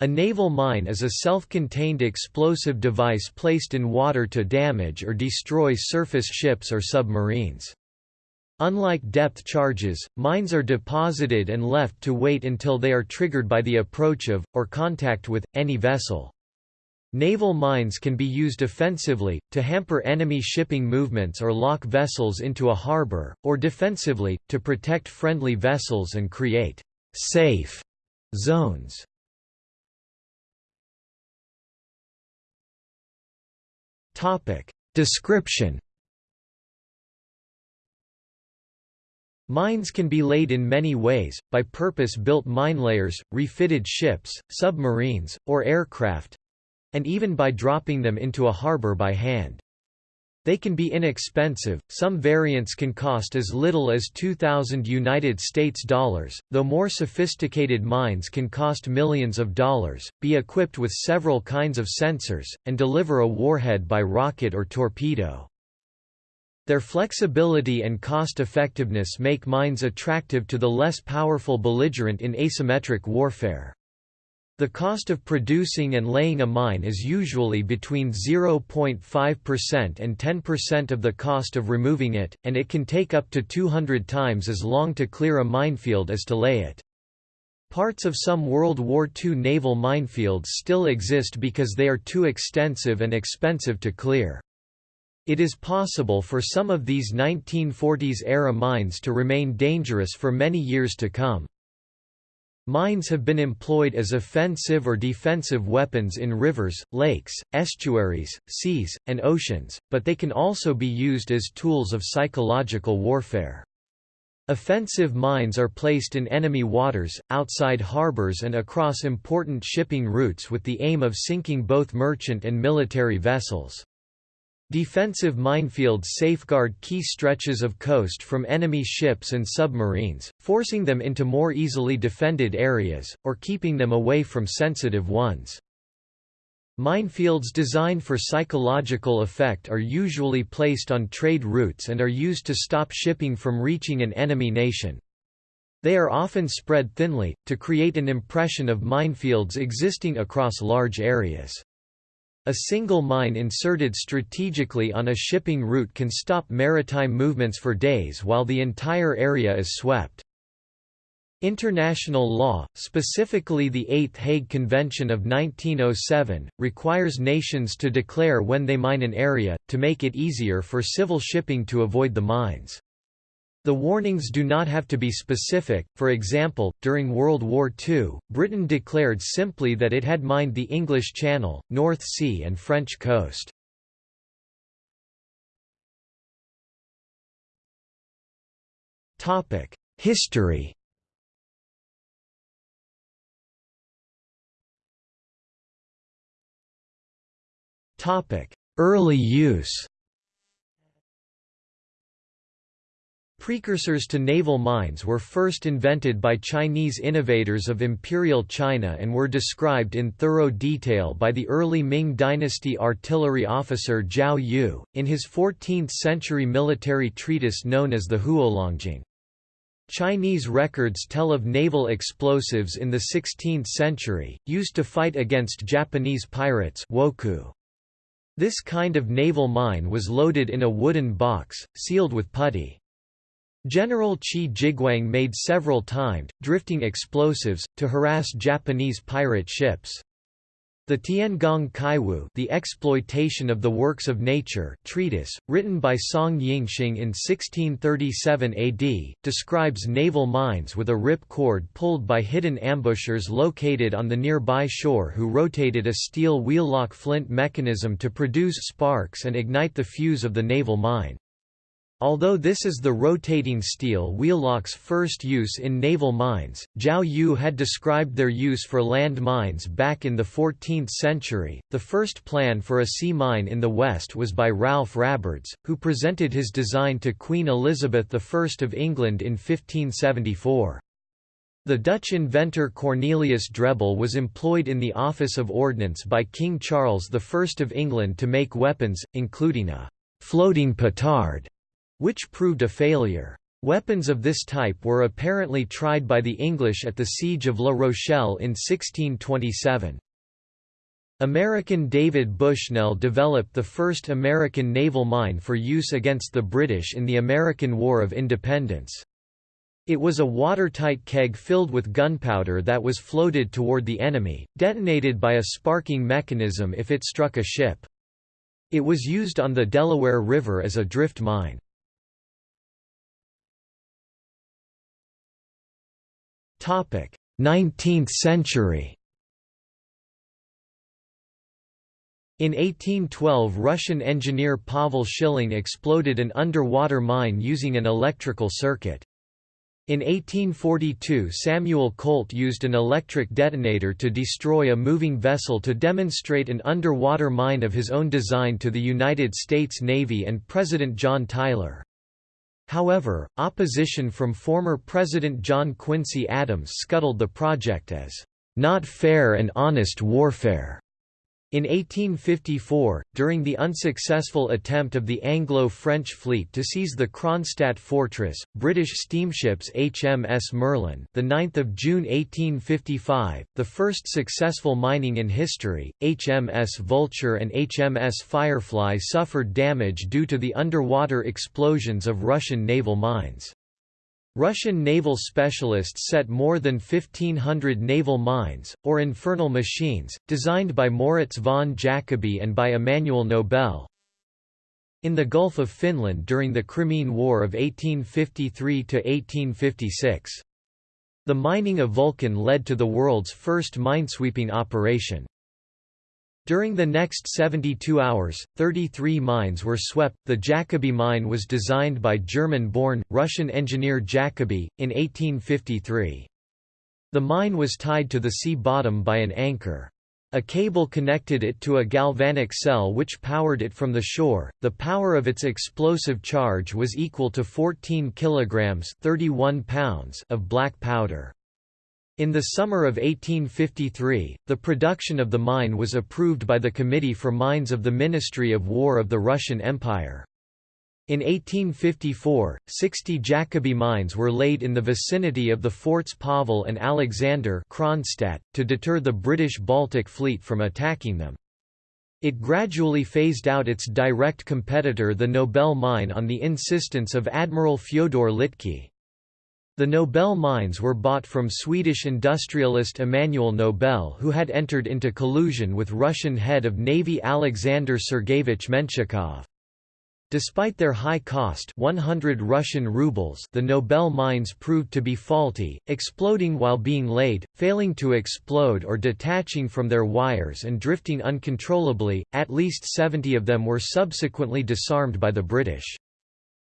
A naval mine is a self-contained explosive device placed in water to damage or destroy surface ships or submarines. Unlike depth charges, mines are deposited and left to wait until they are triggered by the approach of, or contact with, any vessel. Naval mines can be used offensively, to hamper enemy shipping movements or lock vessels into a harbor, or defensively, to protect friendly vessels and create «safe» zones. Topic. Description Mines can be laid in many ways, by purpose-built mine layers, refitted ships, submarines, or aircraft—and even by dropping them into a harbor by hand. They can be inexpensive, some variants can cost as little as 2,000 United States dollars, though more sophisticated mines can cost millions of dollars, be equipped with several kinds of sensors, and deliver a warhead by rocket or torpedo. Their flexibility and cost-effectiveness make mines attractive to the less powerful belligerent in asymmetric warfare. The cost of producing and laying a mine is usually between 0.5% and 10% of the cost of removing it, and it can take up to 200 times as long to clear a minefield as to lay it. Parts of some World War II naval minefields still exist because they are too extensive and expensive to clear. It is possible for some of these 1940s-era mines to remain dangerous for many years to come. Mines have been employed as offensive or defensive weapons in rivers, lakes, estuaries, seas, and oceans, but they can also be used as tools of psychological warfare. Offensive mines are placed in enemy waters, outside harbors and across important shipping routes with the aim of sinking both merchant and military vessels. Defensive minefields safeguard key stretches of coast from enemy ships and submarines, forcing them into more easily defended areas, or keeping them away from sensitive ones. Minefields designed for psychological effect are usually placed on trade routes and are used to stop shipping from reaching an enemy nation. They are often spread thinly, to create an impression of minefields existing across large areas. A single mine inserted strategically on a shipping route can stop maritime movements for days while the entire area is swept. International law, specifically the Eighth Hague Convention of 1907, requires nations to declare when they mine an area, to make it easier for civil shipping to avoid the mines. The warnings do not have to be specific, for example, during World War II, Britain declared simply that it had mined the English Channel, North Sea and French coast. History Early use Precursors to naval mines were first invented by Chinese innovators of Imperial China and were described in thorough detail by the early Ming dynasty artillery officer Jiao Yu, in his 14th-century military treatise known as the Huolongjing. Chinese records tell of naval explosives in the 16th century, used to fight against Japanese pirates wokou. This kind of naval mine was loaded in a wooden box, sealed with putty. General Qi Jiguang made several timed, drifting explosives, to harass Japanese pirate ships. The Tiangong Kaiwu The Exploitation of the Works of Nature treatise, written by Song Yingxing in 1637 AD, describes naval mines with a rip cord pulled by hidden ambushers located on the nearby shore who rotated a steel wheel-lock flint mechanism to produce sparks and ignite the fuse of the naval mine. Although this is the rotating steel wheellock's first use in naval mines, Jiao Yu had described their use for land mines back in the 14th century. The first plan for a sea mine in the West was by Ralph Rabards, who presented his design to Queen Elizabeth I of England in 1574. The Dutch inventor Cornelius Drebbel was employed in the Office of Ordnance by King Charles I of England to make weapons, including a floating petard which proved a failure. Weapons of this type were apparently tried by the English at the Siege of La Rochelle in 1627. American David Bushnell developed the first American naval mine for use against the British in the American War of Independence. It was a watertight keg filled with gunpowder that was floated toward the enemy, detonated by a sparking mechanism if it struck a ship. It was used on the Delaware River as a drift mine. 19th century In 1812 Russian engineer Pavel Schilling exploded an underwater mine using an electrical circuit. In 1842 Samuel Colt used an electric detonator to destroy a moving vessel to demonstrate an underwater mine of his own design to the United States Navy and President John Tyler. However, opposition from former President John Quincy Adams scuttled the project as, "...not fair and honest warfare." In 1854, during the unsuccessful attempt of the Anglo-French fleet to seize the Kronstadt fortress, British steamships HMS Merlin, the 9th of June 1855, the first successful mining in history, HMS Vulture and HMS Firefly suffered damage due to the underwater explosions of Russian naval mines. Russian naval specialists set more than 1,500 naval mines, or infernal machines, designed by Moritz von Jacobi and by Immanuel Nobel. In the Gulf of Finland during the Crimean War of 1853–1856. The mining of Vulcan led to the world's first minesweeping operation. During the next 72 hours, 33 mines were swept. The Jacobi mine was designed by German-born, Russian engineer Jacobi, in 1853. The mine was tied to the sea bottom by an anchor. A cable connected it to a galvanic cell which powered it from the shore. The power of its explosive charge was equal to 14 kilograms (31 pounds) of black powder. In the summer of 1853, the production of the mine was approved by the Committee for Mines of the Ministry of War of the Russian Empire. In 1854, 60 Jacobi mines were laid in the vicinity of the forts Pavel and Alexander Kronstadt, to deter the British Baltic Fleet from attacking them. It gradually phased out its direct competitor the Nobel mine on the insistence of Admiral Fyodor Litke. The Nobel mines were bought from Swedish industrialist Immanuel Nobel who had entered into collusion with Russian head of Navy Alexander Sergeyevich Menshikov. Despite their high cost 100 Russian rubles the Nobel mines proved to be faulty, exploding while being laid, failing to explode or detaching from their wires and drifting uncontrollably, at least 70 of them were subsequently disarmed by the British.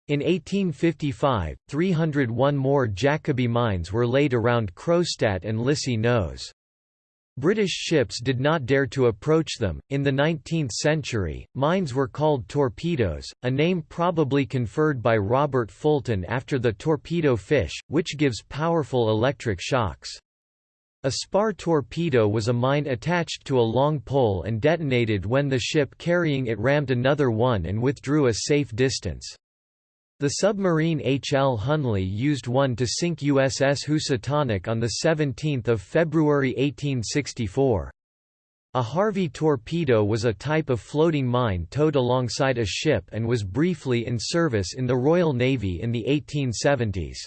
In 1855, 301 more Jacobi mines were laid around Kronstadt and Lisy Nos. British ships did not dare to approach them. In the 19th century, mines were called torpedoes, a name probably conferred by Robert Fulton after the torpedo fish, which gives powerful electric shocks. A spar torpedo was a mine attached to a long pole and detonated when the ship carrying it rammed another one and withdrew a safe distance. The submarine H. L. Hunley used one to sink USS Housatonic on 17 February 1864. A Harvey torpedo was a type of floating mine towed alongside a ship and was briefly in service in the Royal Navy in the 1870s.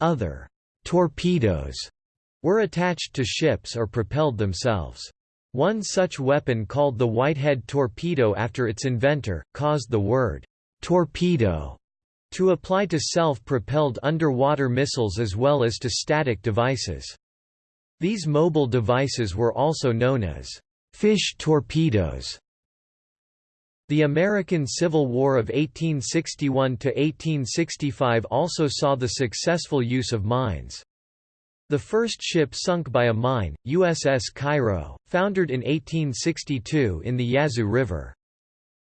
Other torpedoes were attached to ships or propelled themselves. One such weapon called the Whitehead torpedo after its inventor, caused the word torpedo to apply to self-propelled underwater missiles as well as to static devices. These mobile devices were also known as fish torpedoes. The American Civil War of 1861–1865 also saw the successful use of mines. The first ship sunk by a mine, USS Cairo, foundered in 1862 in the Yazoo River.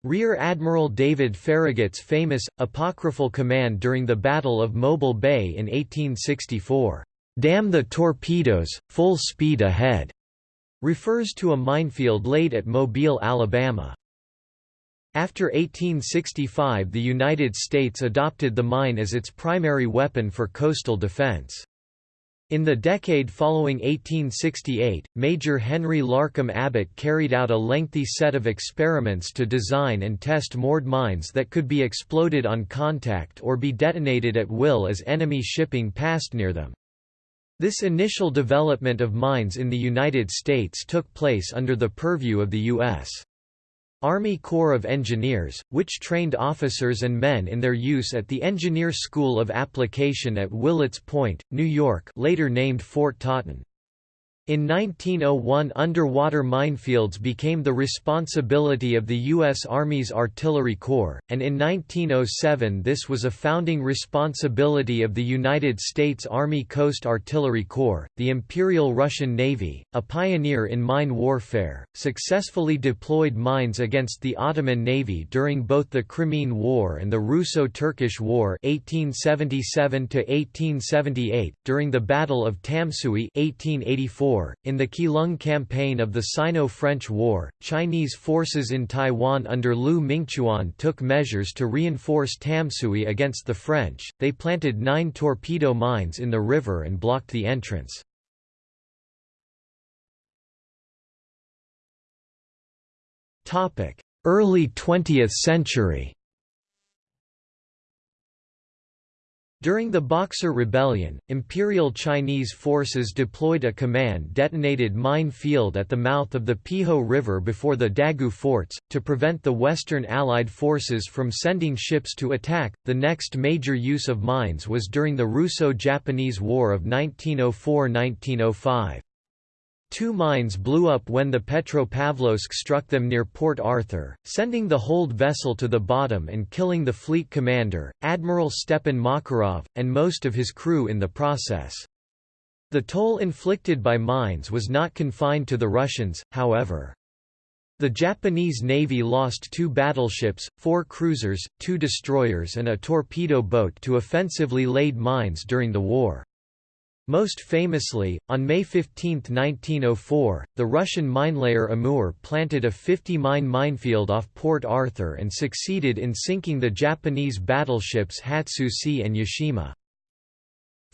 Rear Admiral David Farragut's famous, apocryphal command during the Battle of Mobile Bay in 1864, "'Damn the torpedoes, full speed ahead' refers to a minefield laid at Mobile, Alabama. After 1865 the United States adopted the mine as its primary weapon for coastal defense. In the decade following 1868, Major Henry Larcom Abbott carried out a lengthy set of experiments to design and test moored mines that could be exploded on contact or be detonated at will as enemy shipping passed near them. This initial development of mines in the United States took place under the purview of the U.S. Army Corps of Engineers, which trained officers and men in their use at the Engineer School of Application at Willets Point, New York later named Fort Totten. In 1901 underwater minefields became the responsibility of the U.S. Army's Artillery Corps, and in 1907 this was a founding responsibility of the United States Army Coast Artillery Corps. The Imperial Russian Navy, a pioneer in mine warfare, successfully deployed mines against the Ottoman Navy during both the Crimean War and the Russo-Turkish War 1877 1878, during the Battle of Tamsui 1884 War. In the Keelung campaign of the Sino-French War, Chinese forces in Taiwan under Liu Mingchuan took measures to reinforce Tamsui against the French. They planted nine torpedo mines in the river and blocked the entrance. Early 20th century During the Boxer Rebellion, Imperial Chinese forces deployed a command-detonated mine field at the mouth of the Peiho River before the Dagu forts, to prevent the Western Allied forces from sending ships to attack. The next major use of mines was during the Russo-Japanese War of 1904–1905. Two mines blew up when the Petropavlovsk struck them near Port Arthur, sending the hold vessel to the bottom and killing the fleet commander, Admiral Stepan Makarov, and most of his crew in the process. The toll inflicted by mines was not confined to the Russians, however. The Japanese Navy lost two battleships, four cruisers, two destroyers and a torpedo boat to offensively laid mines during the war. Most famously, on May 15, 1904, the Russian minelayer Amur planted a 50-mine minefield off Port Arthur and succeeded in sinking the Japanese battleships Hatsuse and Yashima.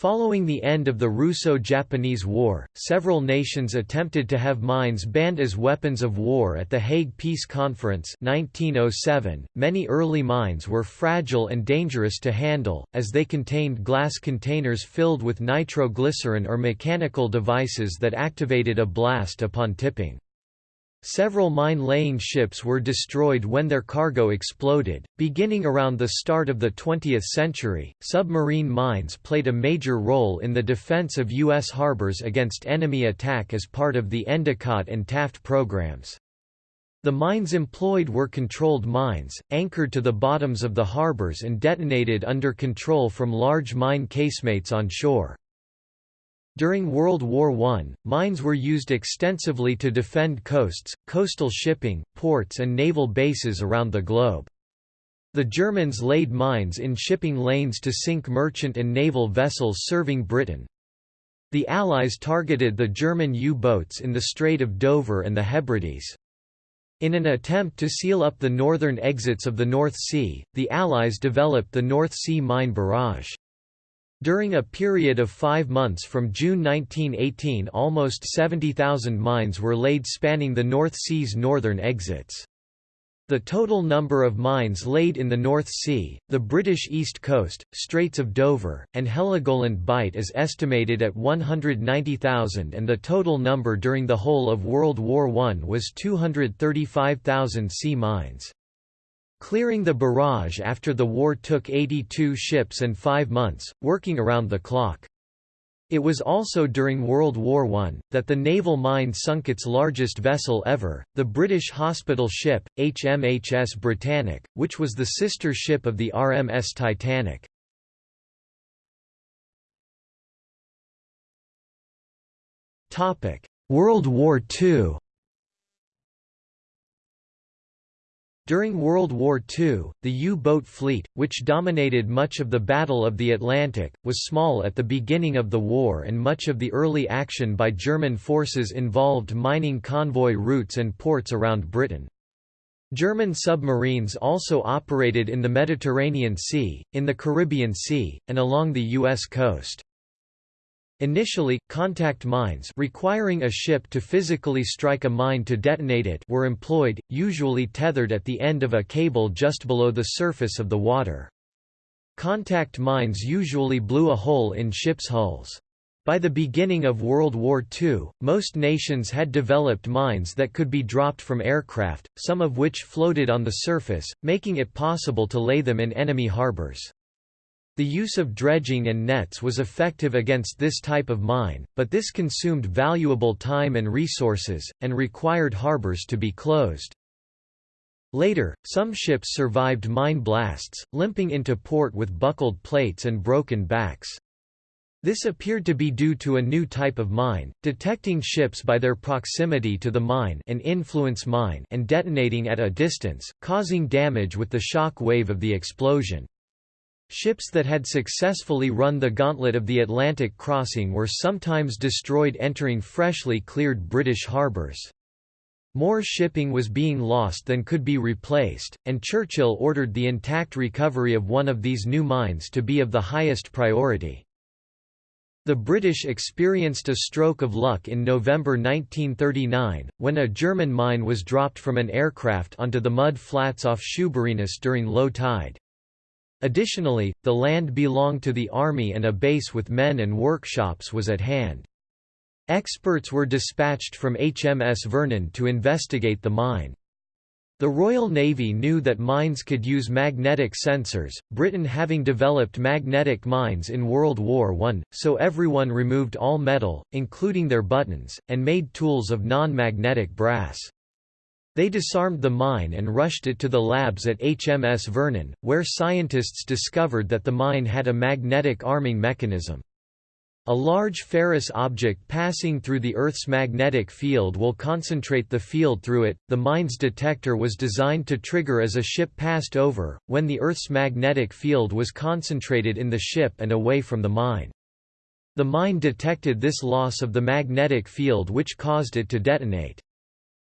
Following the end of the Russo-Japanese War, several nations attempted to have mines banned as weapons of war at the Hague Peace Conference 1907. .Many early mines were fragile and dangerous to handle, as they contained glass containers filled with nitroglycerin or mechanical devices that activated a blast upon tipping. Several mine-laying ships were destroyed when their cargo exploded. Beginning around the start of the 20th century, submarine mines played a major role in the defense of U.S. harbors against enemy attack as part of the Endicott and Taft programs. The mines employed were controlled mines, anchored to the bottoms of the harbors and detonated under control from large mine casemates on shore. During World War I, mines were used extensively to defend coasts, coastal shipping, ports and naval bases around the globe. The Germans laid mines in shipping lanes to sink merchant and naval vessels serving Britain. The Allies targeted the German U-boats in the Strait of Dover and the Hebrides. In an attempt to seal up the northern exits of the North Sea, the Allies developed the North Sea Mine Barrage. During a period of five months from June 1918 almost 70,000 mines were laid spanning the North Sea's northern exits. The total number of mines laid in the North Sea, the British East Coast, Straits of Dover, and Heligoland Bight is estimated at 190,000 and the total number during the whole of World War I was 235,000 sea mines. Clearing the barrage after the war took 82 ships and five months, working around the clock. It was also during World War I, that the naval mine sunk its largest vessel ever, the British hospital ship, HMHS Britannic, which was the sister ship of the RMS Titanic. World War II During World War II, the U-boat fleet, which dominated much of the Battle of the Atlantic, was small at the beginning of the war and much of the early action by German forces involved mining convoy routes and ports around Britain. German submarines also operated in the Mediterranean Sea, in the Caribbean Sea, and along the U.S. coast. Initially, contact mines requiring a ship to physically strike a mine to detonate it were employed, usually tethered at the end of a cable just below the surface of the water. Contact mines usually blew a hole in ships' hulls. By the beginning of World War II, most nations had developed mines that could be dropped from aircraft, some of which floated on the surface, making it possible to lay them in enemy harbors. The use of dredging and nets was effective against this type of mine, but this consumed valuable time and resources, and required harbors to be closed. Later, some ships survived mine blasts, limping into port with buckled plates and broken backs. This appeared to be due to a new type of mine, detecting ships by their proximity to the mine an influence mine and detonating at a distance, causing damage with the shock wave of the explosion. Ships that had successfully run the gauntlet of the Atlantic crossing were sometimes destroyed entering freshly cleared British harbours. More shipping was being lost than could be replaced, and Churchill ordered the intact recovery of one of these new mines to be of the highest priority. The British experienced a stroke of luck in November 1939, when a German mine was dropped from an aircraft onto the mud flats off Shoeburyness during low tide. Additionally, the land belonged to the army and a base with men and workshops was at hand. Experts were dispatched from HMS Vernon to investigate the mine. The Royal Navy knew that mines could use magnetic sensors, Britain having developed magnetic mines in World War I, so everyone removed all metal, including their buttons, and made tools of non-magnetic brass. They disarmed the mine and rushed it to the labs at HMS Vernon, where scientists discovered that the mine had a magnetic arming mechanism. A large ferrous object passing through the Earth's magnetic field will concentrate the field through it. The mine's detector was designed to trigger as a ship passed over, when the Earth's magnetic field was concentrated in the ship and away from the mine. The mine detected this loss of the magnetic field which caused it to detonate.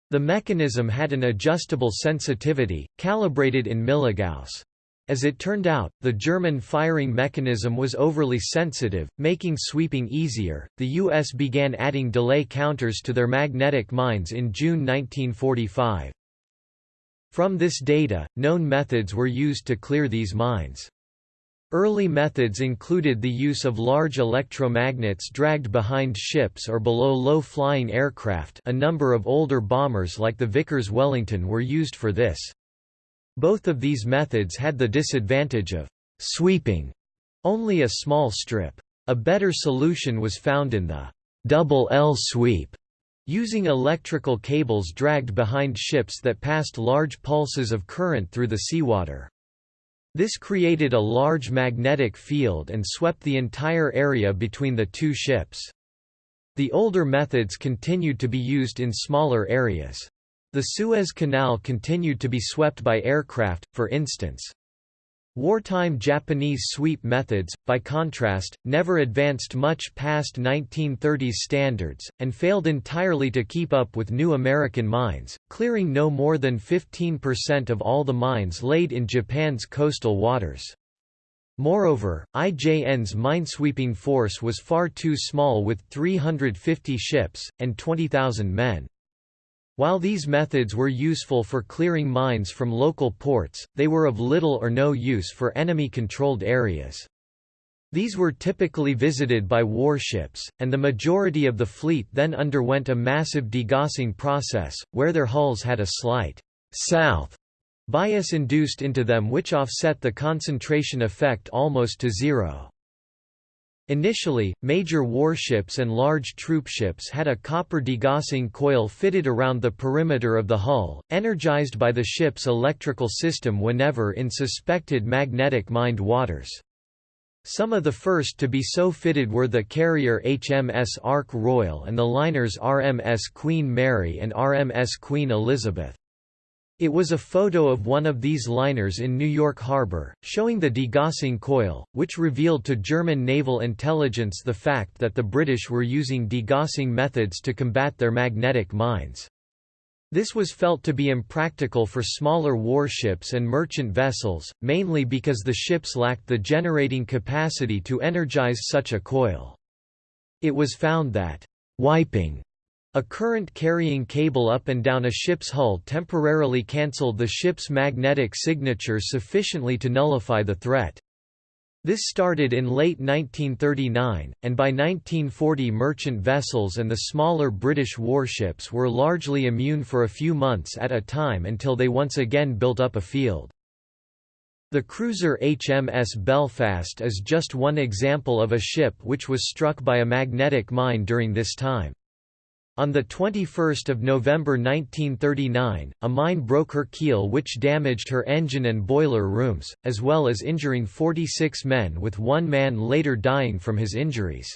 The mechanism had an adjustable sensitivity, calibrated in milligauss. As it turned out, the German firing mechanism was overly sensitive, making sweeping easier. The U.S. began adding delay counters to their magnetic mines in June 1945. From this data, known methods were used to clear these mines. Early methods included the use of large electromagnets dragged behind ships or below low-flying aircraft a number of older bombers like the Vickers Wellington were used for this. Both of these methods had the disadvantage of sweeping only a small strip. A better solution was found in the double L sweep, using electrical cables dragged behind ships that passed large pulses of current through the seawater. This created a large magnetic field and swept the entire area between the two ships. The older methods continued to be used in smaller areas. The Suez Canal continued to be swept by aircraft, for instance. Wartime Japanese sweep methods, by contrast, never advanced much past 1930s standards, and failed entirely to keep up with new American mines, clearing no more than 15% of all the mines laid in Japan's coastal waters. Moreover, IJN's minesweeping force was far too small with 350 ships, and 20,000 men. While these methods were useful for clearing mines from local ports, they were of little or no use for enemy-controlled areas. These were typically visited by warships, and the majority of the fleet then underwent a massive degaussing process, where their hulls had a slight south bias induced into them which offset the concentration effect almost to zero. Initially, major warships and large troopships had a copper degaussing coil fitted around the perimeter of the hull, energized by the ship's electrical system whenever in suspected magnetic mined waters. Some of the first to be so fitted were the carrier HMS Ark Royal and the liners RMS Queen Mary and RMS Queen Elizabeth. It was a photo of one of these liners in New York Harbor, showing the degaussing coil, which revealed to German naval intelligence the fact that the British were using degaussing methods to combat their magnetic mines. This was felt to be impractical for smaller warships and merchant vessels, mainly because the ships lacked the generating capacity to energize such a coil. It was found that wiping a current carrying cable up and down a ship's hull temporarily cancelled the ship's magnetic signature sufficiently to nullify the threat. This started in late 1939, and by 1940 merchant vessels and the smaller British warships were largely immune for a few months at a time until they once again built up a field. The cruiser HMS Belfast is just one example of a ship which was struck by a magnetic mine during this time. On 21 November 1939, a mine broke her keel which damaged her engine and boiler rooms, as well as injuring 46 men with one man later dying from his injuries.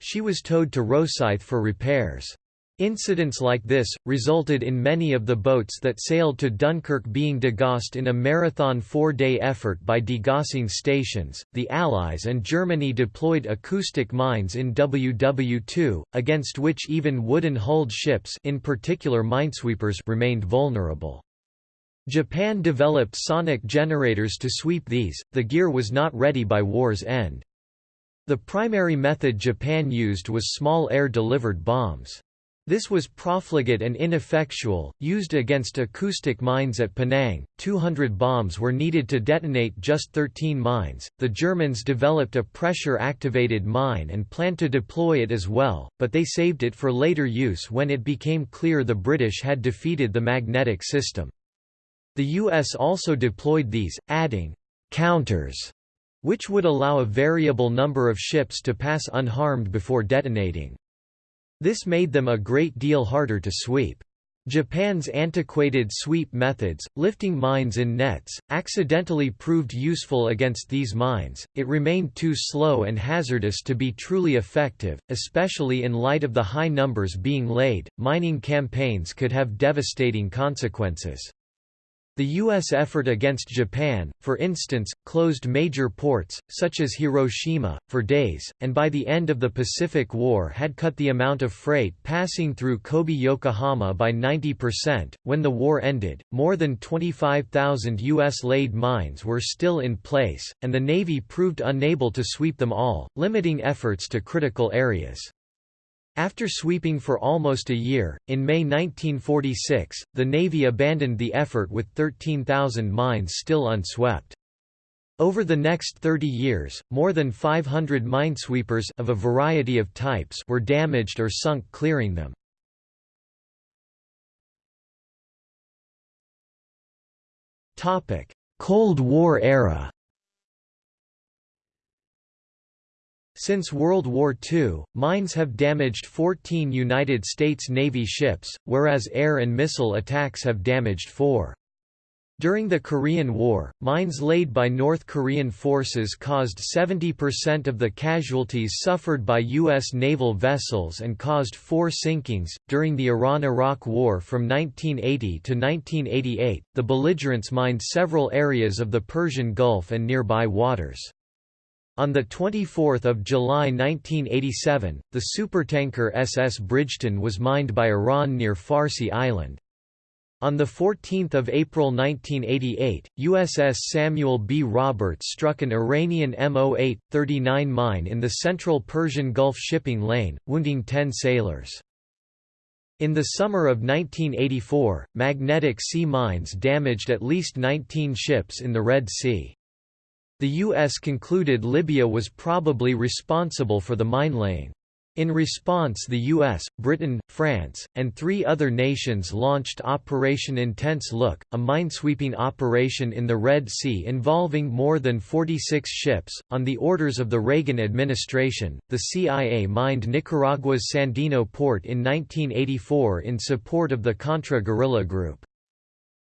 She was towed to Rosyth for repairs. Incidents like this, resulted in many of the boats that sailed to Dunkirk being degaussed in a marathon four-day effort by degaussing stations. The Allies and Germany deployed acoustic mines in WW2, against which even wooden-hulled ships in particular minesweepers remained vulnerable. Japan developed sonic generators to sweep these, the gear was not ready by war's end. The primary method Japan used was small air-delivered bombs. This was profligate and ineffectual, used against acoustic mines at Penang. 200 bombs were needed to detonate just 13 mines. The Germans developed a pressure activated mine and planned to deploy it as well, but they saved it for later use when it became clear the British had defeated the magnetic system. The US also deployed these, adding counters, which would allow a variable number of ships to pass unharmed before detonating. This made them a great deal harder to sweep. Japan's antiquated sweep methods, lifting mines in nets, accidentally proved useful against these mines. It remained too slow and hazardous to be truly effective, especially in light of the high numbers being laid. Mining campaigns could have devastating consequences. The U.S. effort against Japan, for instance, closed major ports, such as Hiroshima, for days, and by the end of the Pacific War had cut the amount of freight passing through Kobe-Yokohama by 90%. When the war ended, more than 25,000 U.S. laid mines were still in place, and the Navy proved unable to sweep them all, limiting efforts to critical areas. After sweeping for almost a year, in May 1946, the Navy abandoned the effort with 13,000 mines still unswept. Over the next 30 years, more than 500 minesweepers of a variety of types were damaged or sunk clearing them. Cold War era Since World War II, mines have damaged 14 United States Navy ships, whereas air and missile attacks have damaged four. During the Korean War, mines laid by North Korean forces caused 70% of the casualties suffered by U.S. naval vessels and caused four sinkings. During the Iran Iraq War from 1980 to 1988, the belligerents mined several areas of the Persian Gulf and nearby waters. On 24 July 1987, the supertanker SS Bridgeton was mined by Iran near Farsi Island. On 14 April 1988, USS Samuel B. Roberts struck an Iranian MO-8-39 mine in the central Persian Gulf shipping lane, wounding 10 sailors. In the summer of 1984, magnetic sea mines damaged at least 19 ships in the Red Sea. The U.S. concluded Libya was probably responsible for the mine-laying. In response the US, Britain, France, and three other nations launched Operation Intense Look, a minesweeping operation in the Red Sea involving more than 46 ships. On the orders of the Reagan administration, the CIA mined Nicaragua's Sandino port in 1984 in support of the Contra guerrilla group.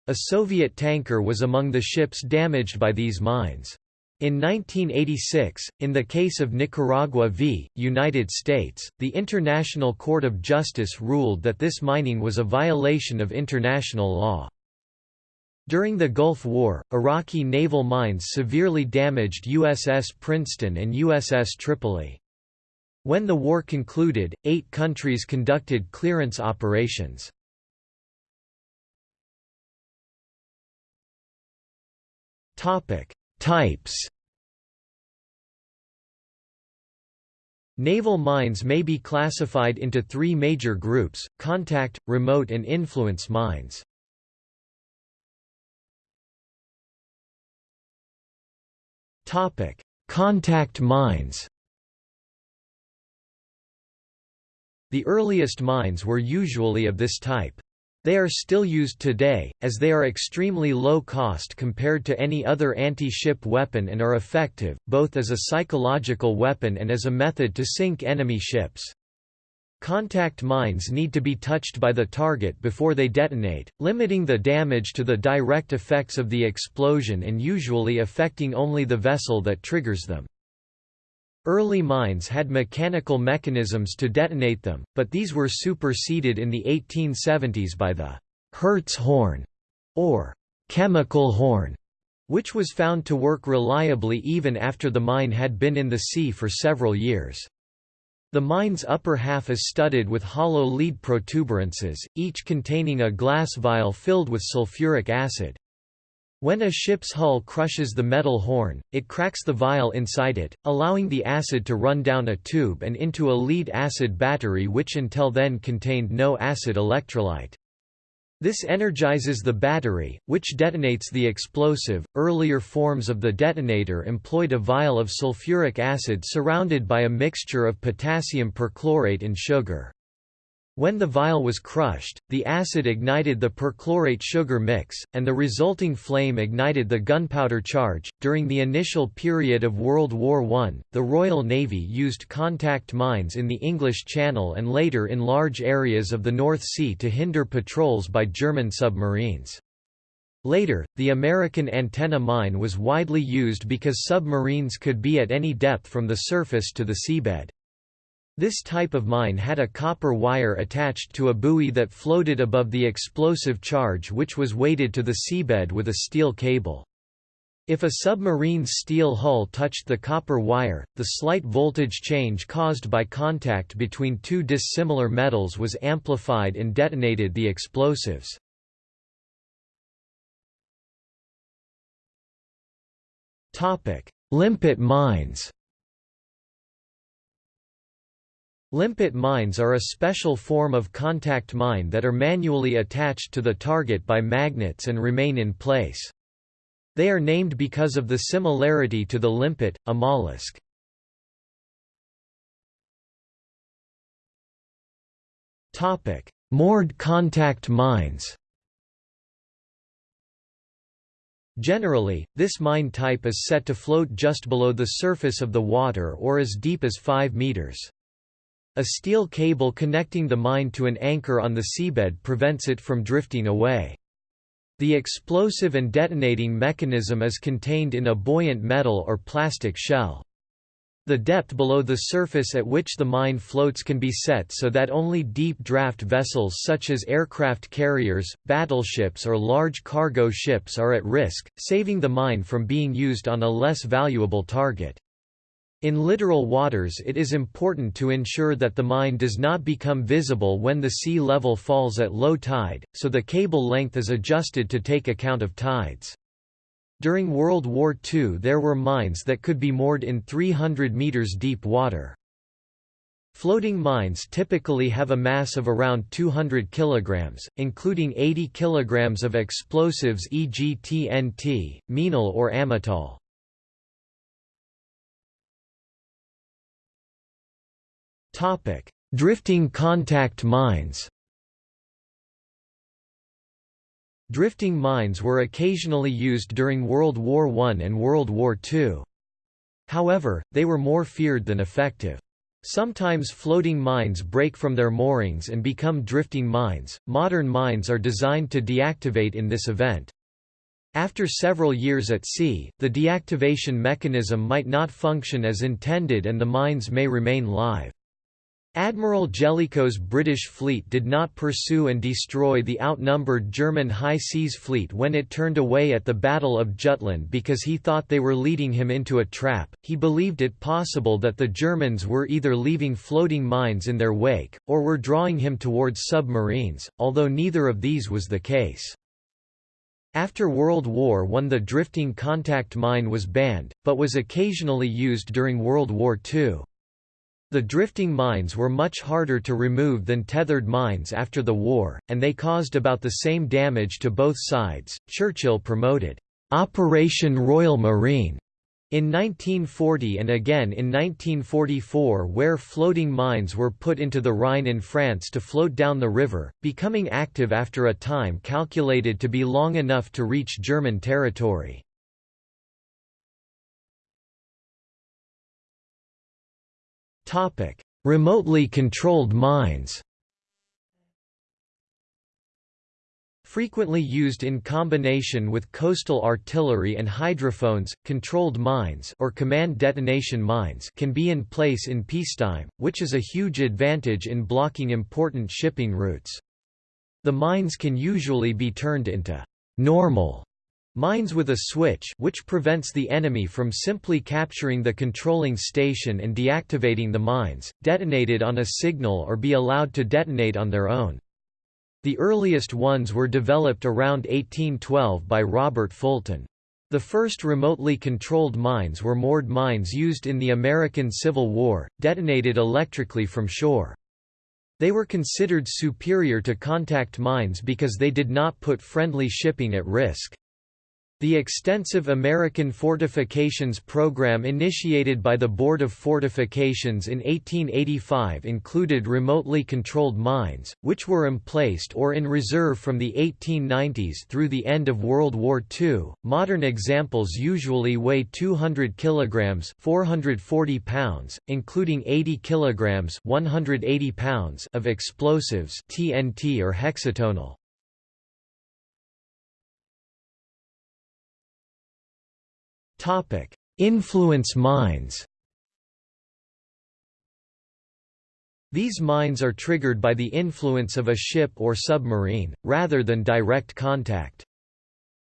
A Soviet tanker was among the ships damaged by these mines. In 1986, in the case of Nicaragua v. United States, the International Court of Justice ruled that this mining was a violation of international law. During the Gulf War, Iraqi naval mines severely damaged USS Princeton and USS Tripoli. When the war concluded, eight countries conducted clearance operations. Topic: Types Naval mines may be classified into three major groups, contact, remote and influence mines. Contact mines The earliest mines were usually of this type. They are still used today, as they are extremely low cost compared to any other anti-ship weapon and are effective, both as a psychological weapon and as a method to sink enemy ships. Contact mines need to be touched by the target before they detonate, limiting the damage to the direct effects of the explosion and usually affecting only the vessel that triggers them. Early mines had mechanical mechanisms to detonate them, but these were superseded in the 1870s by the Hertz horn, or chemical horn, which was found to work reliably even after the mine had been in the sea for several years. The mine's upper half is studded with hollow lead protuberances, each containing a glass vial filled with sulfuric acid. When a ship's hull crushes the metal horn, it cracks the vial inside it, allowing the acid to run down a tube and into a lead acid battery which until then contained no acid electrolyte. This energizes the battery, which detonates the explosive. Earlier forms of the detonator employed a vial of sulfuric acid surrounded by a mixture of potassium perchlorate and sugar. When the vial was crushed, the acid ignited the perchlorate sugar mix, and the resulting flame ignited the gunpowder charge. During the initial period of World War I, the Royal Navy used contact mines in the English Channel and later in large areas of the North Sea to hinder patrols by German submarines. Later, the American antenna mine was widely used because submarines could be at any depth from the surface to the seabed. This type of mine had a copper wire attached to a buoy that floated above the explosive charge which was weighted to the seabed with a steel cable. If a submarine's steel hull touched the copper wire, the slight voltage change caused by contact between two dissimilar metals was amplified and detonated the explosives. Limpet mines Limpet mines are a special form of contact mine that are manually attached to the target by magnets and remain in place. They are named because of the similarity to the limpet, a mollusk. Topic: Moored contact mines Generally, this mine type is set to float just below the surface of the water or as deep as 5 meters. A steel cable connecting the mine to an anchor on the seabed prevents it from drifting away. The explosive and detonating mechanism is contained in a buoyant metal or plastic shell. The depth below the surface at which the mine floats can be set so that only deep draft vessels such as aircraft carriers, battleships or large cargo ships are at risk, saving the mine from being used on a less valuable target. In littoral waters it is important to ensure that the mine does not become visible when the sea level falls at low tide, so the cable length is adjusted to take account of tides. During World War II there were mines that could be moored in 300 meters deep water. Floating mines typically have a mass of around 200 kg, including 80 kg of explosives e.g. TNT, minol or amatol. Topic: Drifting contact mines. Drifting mines were occasionally used during World War I and World War II. However, they were more feared than effective. Sometimes floating mines break from their moorings and become drifting mines. Modern mines are designed to deactivate in this event. After several years at sea, the deactivation mechanism might not function as intended and the mines may remain live. Admiral Jellicoe's British fleet did not pursue and destroy the outnumbered German High Seas Fleet when it turned away at the Battle of Jutland because he thought they were leading him into a trap. He believed it possible that the Germans were either leaving floating mines in their wake, or were drawing him towards submarines, although neither of these was the case. After World War I the drifting contact mine was banned, but was occasionally used during World War II. The drifting mines were much harder to remove than tethered mines after the war, and they caused about the same damage to both sides. Churchill promoted Operation Royal Marine in 1940 and again in 1944 where floating mines were put into the Rhine in France to float down the river, becoming active after a time calculated to be long enough to reach German territory. Remotely controlled mines Frequently used in combination with coastal artillery and hydrophones, controlled mines or command detonation mines can be in place in peacetime, which is a huge advantage in blocking important shipping routes. The mines can usually be turned into normal mines with a switch which prevents the enemy from simply capturing the controlling station and deactivating the mines, detonated on a signal or be allowed to detonate on their own. The earliest ones were developed around 1812 by Robert Fulton. The first remotely controlled mines were moored mines used in the American Civil War, detonated electrically from shore. They were considered superior to contact mines because they did not put friendly shipping at risk. The extensive American fortifications program initiated by the Board of Fortifications in 1885 included remotely controlled mines, which were emplaced or in reserve from the 1890s through the end of World War II. Modern examples usually weigh 200 kilograms (440 pounds), including 80 kilograms (180 pounds) of explosives (TNT or hexatonal). Influence mines These mines are triggered by the influence of a ship or submarine, rather than direct contact.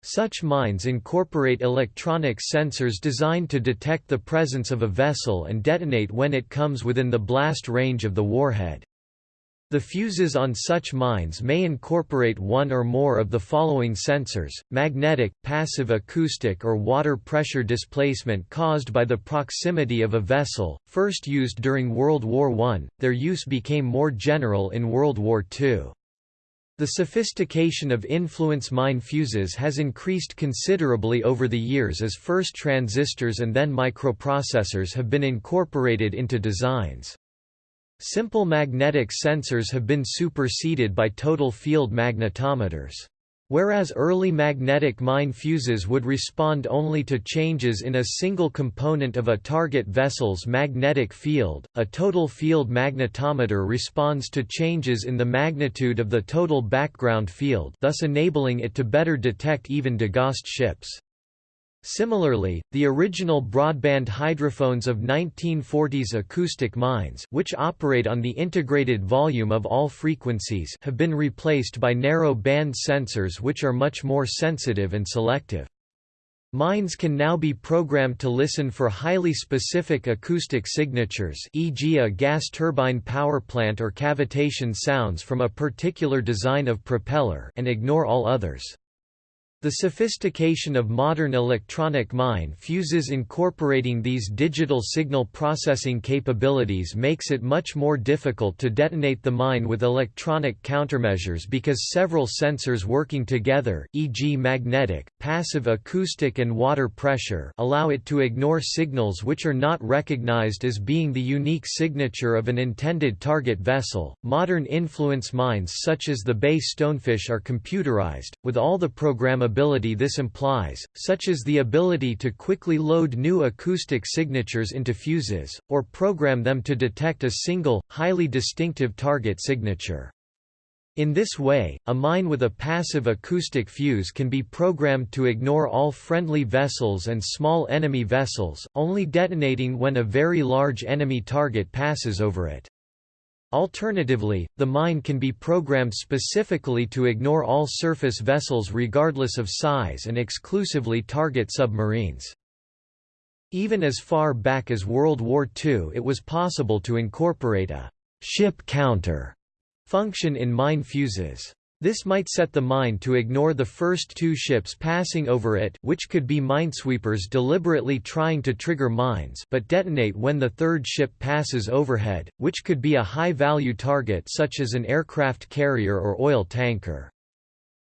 Such mines incorporate electronic sensors designed to detect the presence of a vessel and detonate when it comes within the blast range of the warhead. The fuses on such mines may incorporate one or more of the following sensors, magnetic, passive acoustic or water pressure displacement caused by the proximity of a vessel, first used during World War I, their use became more general in World War II. The sophistication of influence mine fuses has increased considerably over the years as first transistors and then microprocessors have been incorporated into designs. Simple magnetic sensors have been superseded by total field magnetometers. Whereas early magnetic mine fuses would respond only to changes in a single component of a target vessel's magnetic field, a total field magnetometer responds to changes in the magnitude of the total background field thus enabling it to better detect even degaussed ships. Similarly, the original broadband hydrophones of 1940s acoustic mines which operate on the integrated volume of all frequencies have been replaced by narrow band sensors which are much more sensitive and selective. Mines can now be programmed to listen for highly specific acoustic signatures e.g. a gas turbine power plant or cavitation sounds from a particular design of propeller and ignore all others. The sophistication of modern electronic mine fuses incorporating these digital signal processing capabilities makes it much more difficult to detonate the mine with electronic countermeasures because several sensors working together e.g. magnetic, passive acoustic and water pressure allow it to ignore signals which are not recognized as being the unique signature of an intended target vessel. Modern influence mines such as the BAE Stonefish are computerized, with all the programmability ability this implies, such as the ability to quickly load new acoustic signatures into fuses, or program them to detect a single, highly distinctive target signature. In this way, a mine with a passive acoustic fuse can be programmed to ignore all friendly vessels and small enemy vessels, only detonating when a very large enemy target passes over it. Alternatively, the mine can be programmed specifically to ignore all surface vessels regardless of size and exclusively target submarines. Even as far back as World War II it was possible to incorporate a «ship counter» function in mine fuses. This might set the mine to ignore the first two ships passing over it which could be minesweepers deliberately trying to trigger mines but detonate when the third ship passes overhead, which could be a high-value target such as an aircraft carrier or oil tanker.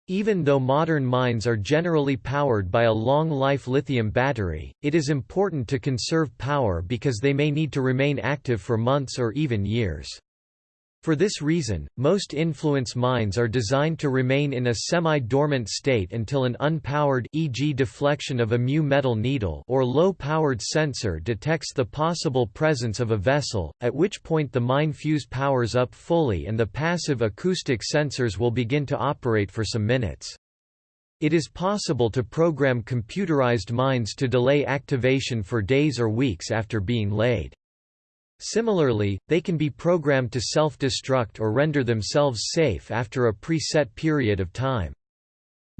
Even though modern mines are generally powered by a long-life lithium battery, it is important to conserve power because they may need to remain active for months or even years. For this reason, most influence mines are designed to remain in a semi-dormant state until an unpowered e.g. deflection of a mu metal needle or low-powered sensor detects the possible presence of a vessel, at which point the mine fuse powers up fully and the passive acoustic sensors will begin to operate for some minutes. It is possible to program computerized mines to delay activation for days or weeks after being laid. Similarly, they can be programmed to self-destruct or render themselves safe after a preset period of time.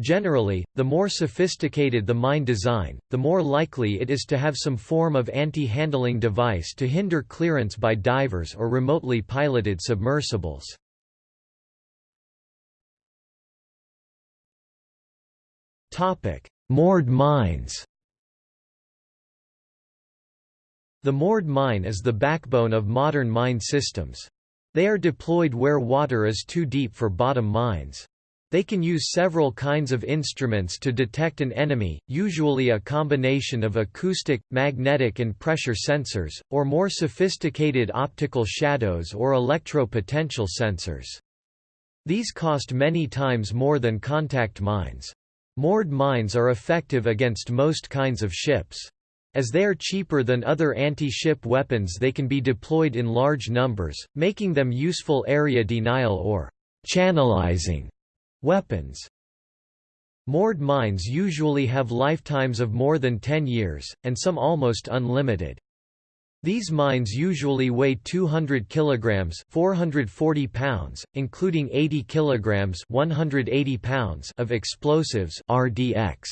Generally, the more sophisticated the mine design, the more likely it is to have some form of anti-handling device to hinder clearance by divers or remotely piloted submersibles. Moored mines The moored mine is the backbone of modern mine systems. They are deployed where water is too deep for bottom mines. They can use several kinds of instruments to detect an enemy, usually a combination of acoustic, magnetic and pressure sensors, or more sophisticated optical shadows or electro-potential sensors. These cost many times more than contact mines. Moored mines are effective against most kinds of ships. As they are cheaper than other anti-ship weapons they can be deployed in large numbers, making them useful area denial or channelizing weapons. Moored mines usually have lifetimes of more than 10 years, and some almost unlimited. These mines usually weigh 200 kilograms, 440 pounds, including 80 kilograms, 180 pounds of explosives (RDX).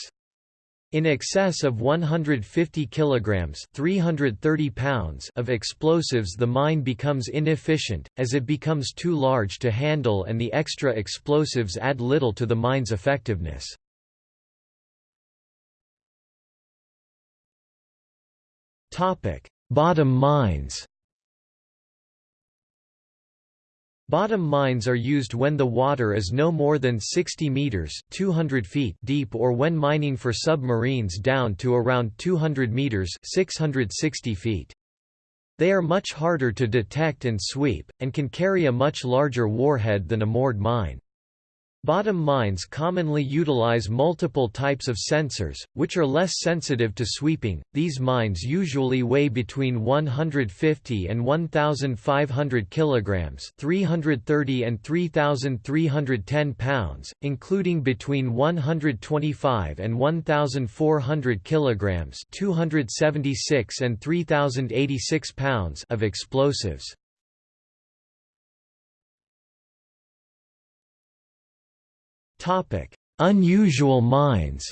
In excess of 150 kilograms (330 pounds) of explosives the mine becomes inefficient as it becomes too large to handle and the extra explosives add little to the mine's effectiveness. Bottom mines. Bottom mines are used when the water is no more than 60 meters (200 feet) deep or when mining for submarines down to around 200 meters (660 feet). They are much harder to detect and sweep and can carry a much larger warhead than a moored mine. Bottom mines commonly utilize multiple types of sensors, which are less sensitive to sweeping. These mines usually weigh between 150 and 1,500 kilograms (330 and 3,310 pounds), including between 125 and 1,400 kilograms (276 and 3,086 pounds) of explosives. Topic: Unusual mines.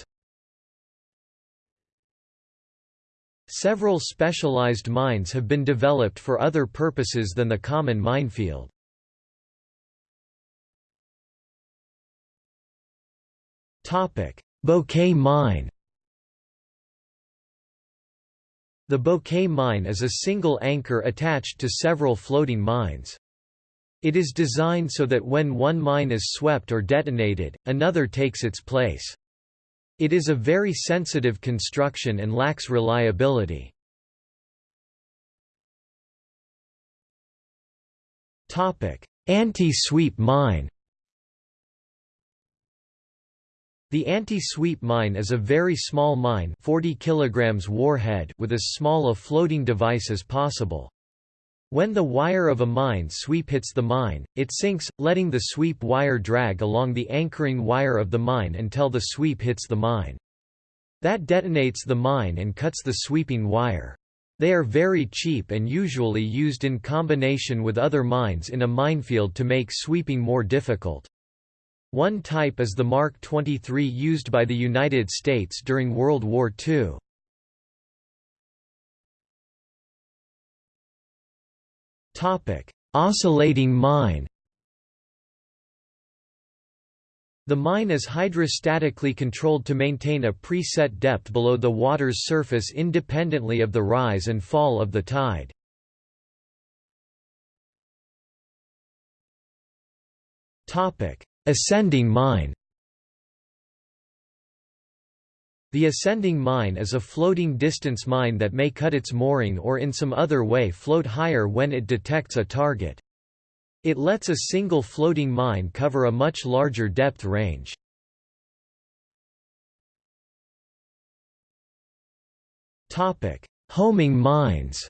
Several specialized mines have been developed for other purposes than the common minefield. Topic: Bouquet mine. The Bouquet mine is a single anchor attached to several floating mines. It is designed so that when one mine is swept or detonated, another takes its place. It is a very sensitive construction and lacks reliability. Anti-sweep mine The anti-sweep mine is a very small mine 40 kg warhead with as small a floating device as possible. When the wire of a mine sweep hits the mine, it sinks, letting the sweep wire drag along the anchoring wire of the mine until the sweep hits the mine. That detonates the mine and cuts the sweeping wire. They are very cheap and usually used in combination with other mines in a minefield to make sweeping more difficult. One type is the Mark 23 used by the United States during World War II. Topic: Oscillating mine. The mine is hydrostatically controlled to maintain a preset depth below the water's surface independently of the rise and fall of the tide. Topic: Ascending mine The ascending mine is a floating distance mine that may cut its mooring or in some other way float higher when it detects a target. It lets a single floating mine cover a much larger depth range. Homing mines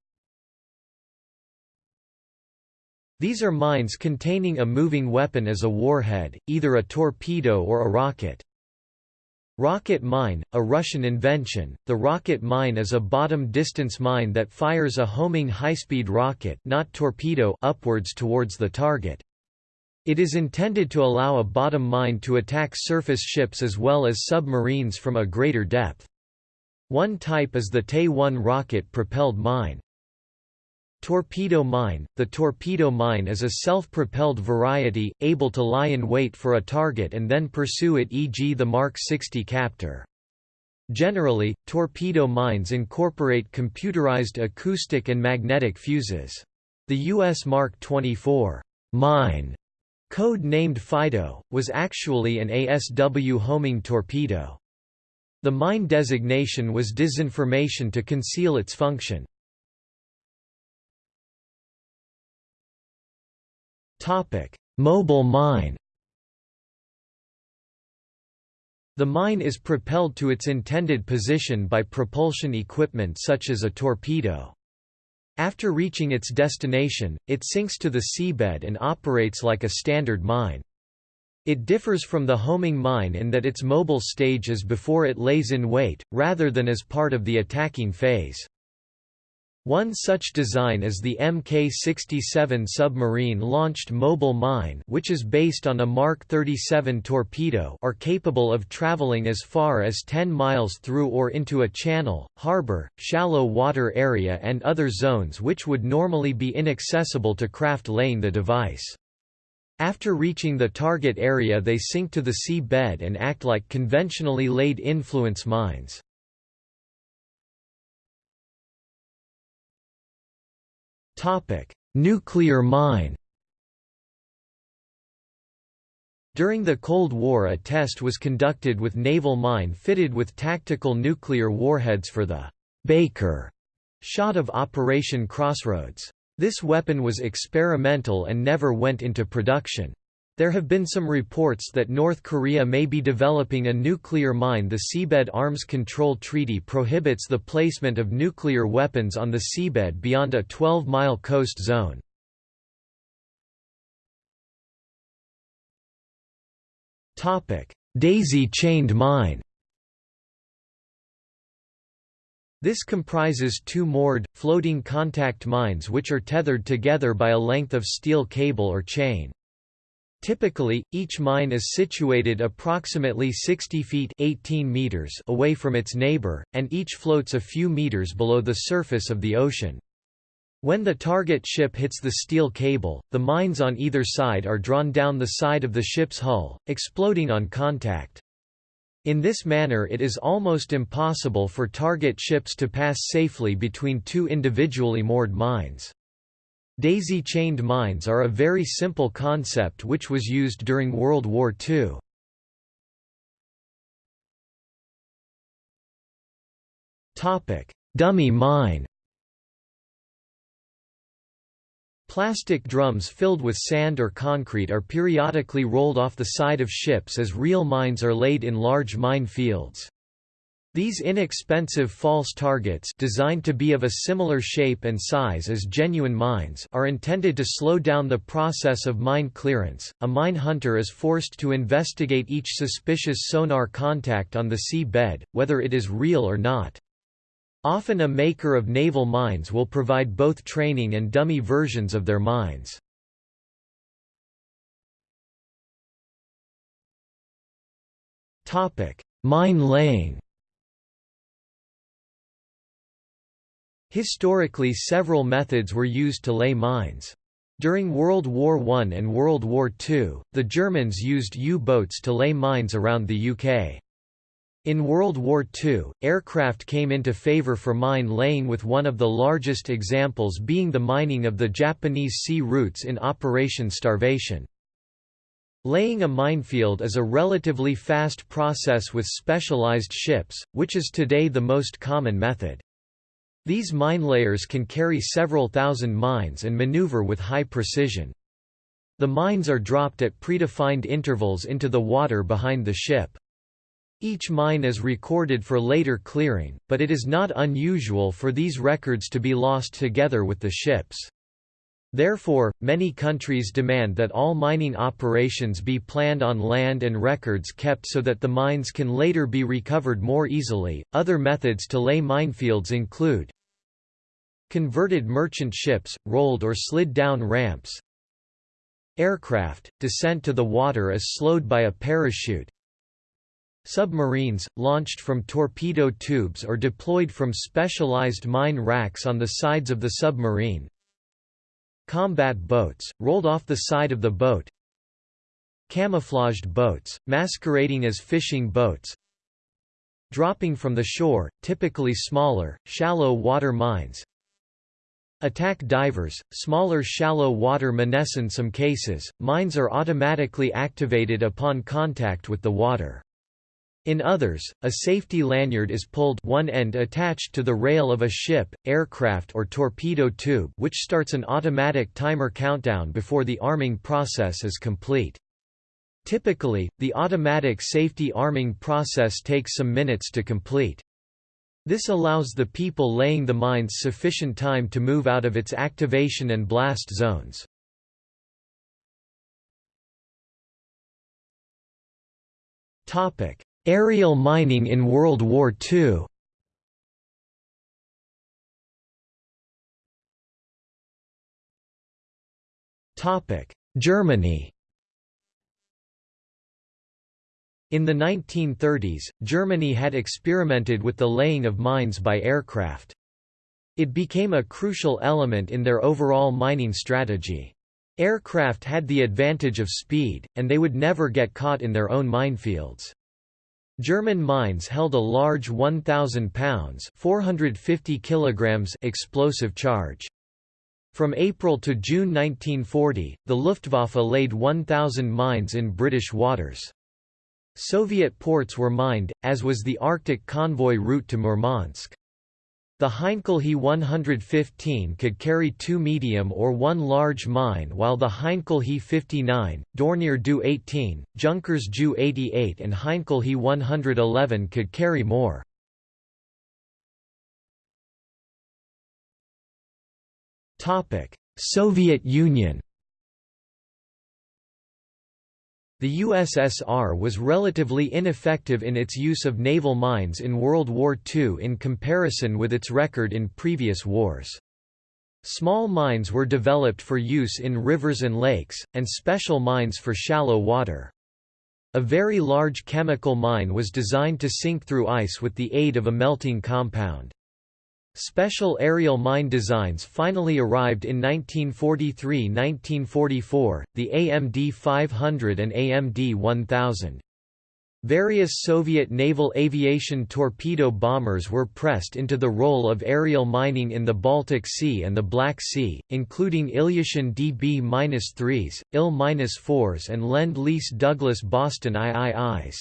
These are mines containing a moving weapon as a warhead, either a torpedo or a rocket. Rocket mine, a Russian invention, the rocket mine is a bottom-distance mine that fires a homing high-speed rocket not torpedo upwards towards the target. It is intended to allow a bottom mine to attack surface ships as well as submarines from a greater depth. One type is the Te-1 rocket-propelled mine. Torpedo mine – The torpedo mine is a self-propelled variety, able to lie in wait for a target and then pursue it e.g. the Mark 60 Captor. Generally, torpedo mines incorporate computerized acoustic and magnetic fuses. The U.S. Mark 24 mine, code named Fido, was actually an ASW homing torpedo. The mine designation was disinformation to conceal its function. Topic: Mobile mine. The mine is propelled to its intended position by propulsion equipment such as a torpedo. After reaching its destination, it sinks to the seabed and operates like a standard mine. It differs from the homing mine in that its mobile stage is before it lays in wait, rather than as part of the attacking phase. One such design is the Mk-67 submarine-launched mobile mine which is based on a Mark 37 torpedo are capable of traveling as far as 10 miles through or into a channel, harbor, shallow water area and other zones which would normally be inaccessible to craft laying the device. After reaching the target area they sink to the sea bed and act like conventionally laid influence mines. Nuclear mine During the Cold War a test was conducted with naval mine fitted with tactical nuclear warheads for the Baker shot of Operation Crossroads. This weapon was experimental and never went into production. There have been some reports that North Korea may be developing a nuclear mine. The Seabed Arms Control Treaty prohibits the placement of nuclear weapons on the seabed beyond a 12 mile coast zone. Daisy chained mine This comprises two moored, floating contact mines which are tethered together by a length of steel cable or chain. Typically, each mine is situated approximately 60 feet 18 meters away from its neighbor, and each floats a few meters below the surface of the ocean. When the target ship hits the steel cable, the mines on either side are drawn down the side of the ship's hull, exploding on contact. In this manner it is almost impossible for target ships to pass safely between two individually moored mines. Daisy-chained mines are a very simple concept which was used during World War II. Dummy mine Plastic drums filled with sand or concrete are periodically rolled off the side of ships as real mines are laid in large mine fields. These inexpensive false targets designed to be of a similar shape and size as genuine mines are intended to slow down the process of mine clearance. A mine hunter is forced to investigate each suspicious sonar contact on the sea bed, whether it is real or not. Often a maker of naval mines will provide both training and dummy versions of their mines. Mine laying Historically several methods were used to lay mines. During World War I and World War II, the Germans used U-boats to lay mines around the UK. In World War II, aircraft came into favor for mine laying with one of the largest examples being the mining of the Japanese sea routes in Operation Starvation. Laying a minefield is a relatively fast process with specialized ships, which is today the most common method. These mine layers can carry several thousand mines and maneuver with high precision. The mines are dropped at predefined intervals into the water behind the ship. Each mine is recorded for later clearing, but it is not unusual for these records to be lost together with the ships. Therefore, many countries demand that all mining operations be planned on land and records kept so that the mines can later be recovered more easily. Other methods to lay minefields include converted merchant ships, rolled or slid down ramps, aircraft, descent to the water is slowed by a parachute, Submarines, launched from torpedo tubes or deployed from specialized mine racks on the sides of the submarine Combat boats, rolled off the side of the boat. Camouflaged boats, masquerading as fishing boats. Dropping from the shore, typically smaller, shallow water mines. Attack divers, smaller shallow water mines In some cases, mines are automatically activated upon contact with the water. In others, a safety lanyard is pulled one end attached to the rail of a ship, aircraft or torpedo tube which starts an automatic timer countdown before the arming process is complete. Typically, the automatic safety arming process takes some minutes to complete. This allows the people laying the mines sufficient time to move out of its activation and blast zones. Topic: Aerial mining in World War II Germany In the 1930s, Germany had experimented with the laying of mines by aircraft. It became a crucial element in their overall mining strategy. Aircraft had the advantage of speed, and they would never get caught in their own minefields. German mines held a large 1,000 pounds 450 kilograms explosive charge. From April to June 1940, the Luftwaffe laid 1,000 mines in British waters. Soviet ports were mined, as was the Arctic convoy route to Murmansk. The Heinkel He 115 could carry two medium or one large mine while the Heinkel He 59, Dornier Do 18, Junkers Ju 88 and Heinkel He 111 could carry more. Soviet Union The USSR was relatively ineffective in its use of naval mines in World War II in comparison with its record in previous wars. Small mines were developed for use in rivers and lakes, and special mines for shallow water. A very large chemical mine was designed to sink through ice with the aid of a melting compound. Special aerial mine designs finally arrived in 1943–1944, the AMD 500 and AMD 1000. Various Soviet naval aviation torpedo bombers were pressed into the role of aerial mining in the Baltic Sea and the Black Sea, including Ilyushin DB-3s, IL-4s and Lend-Lease Douglas Boston IIIs.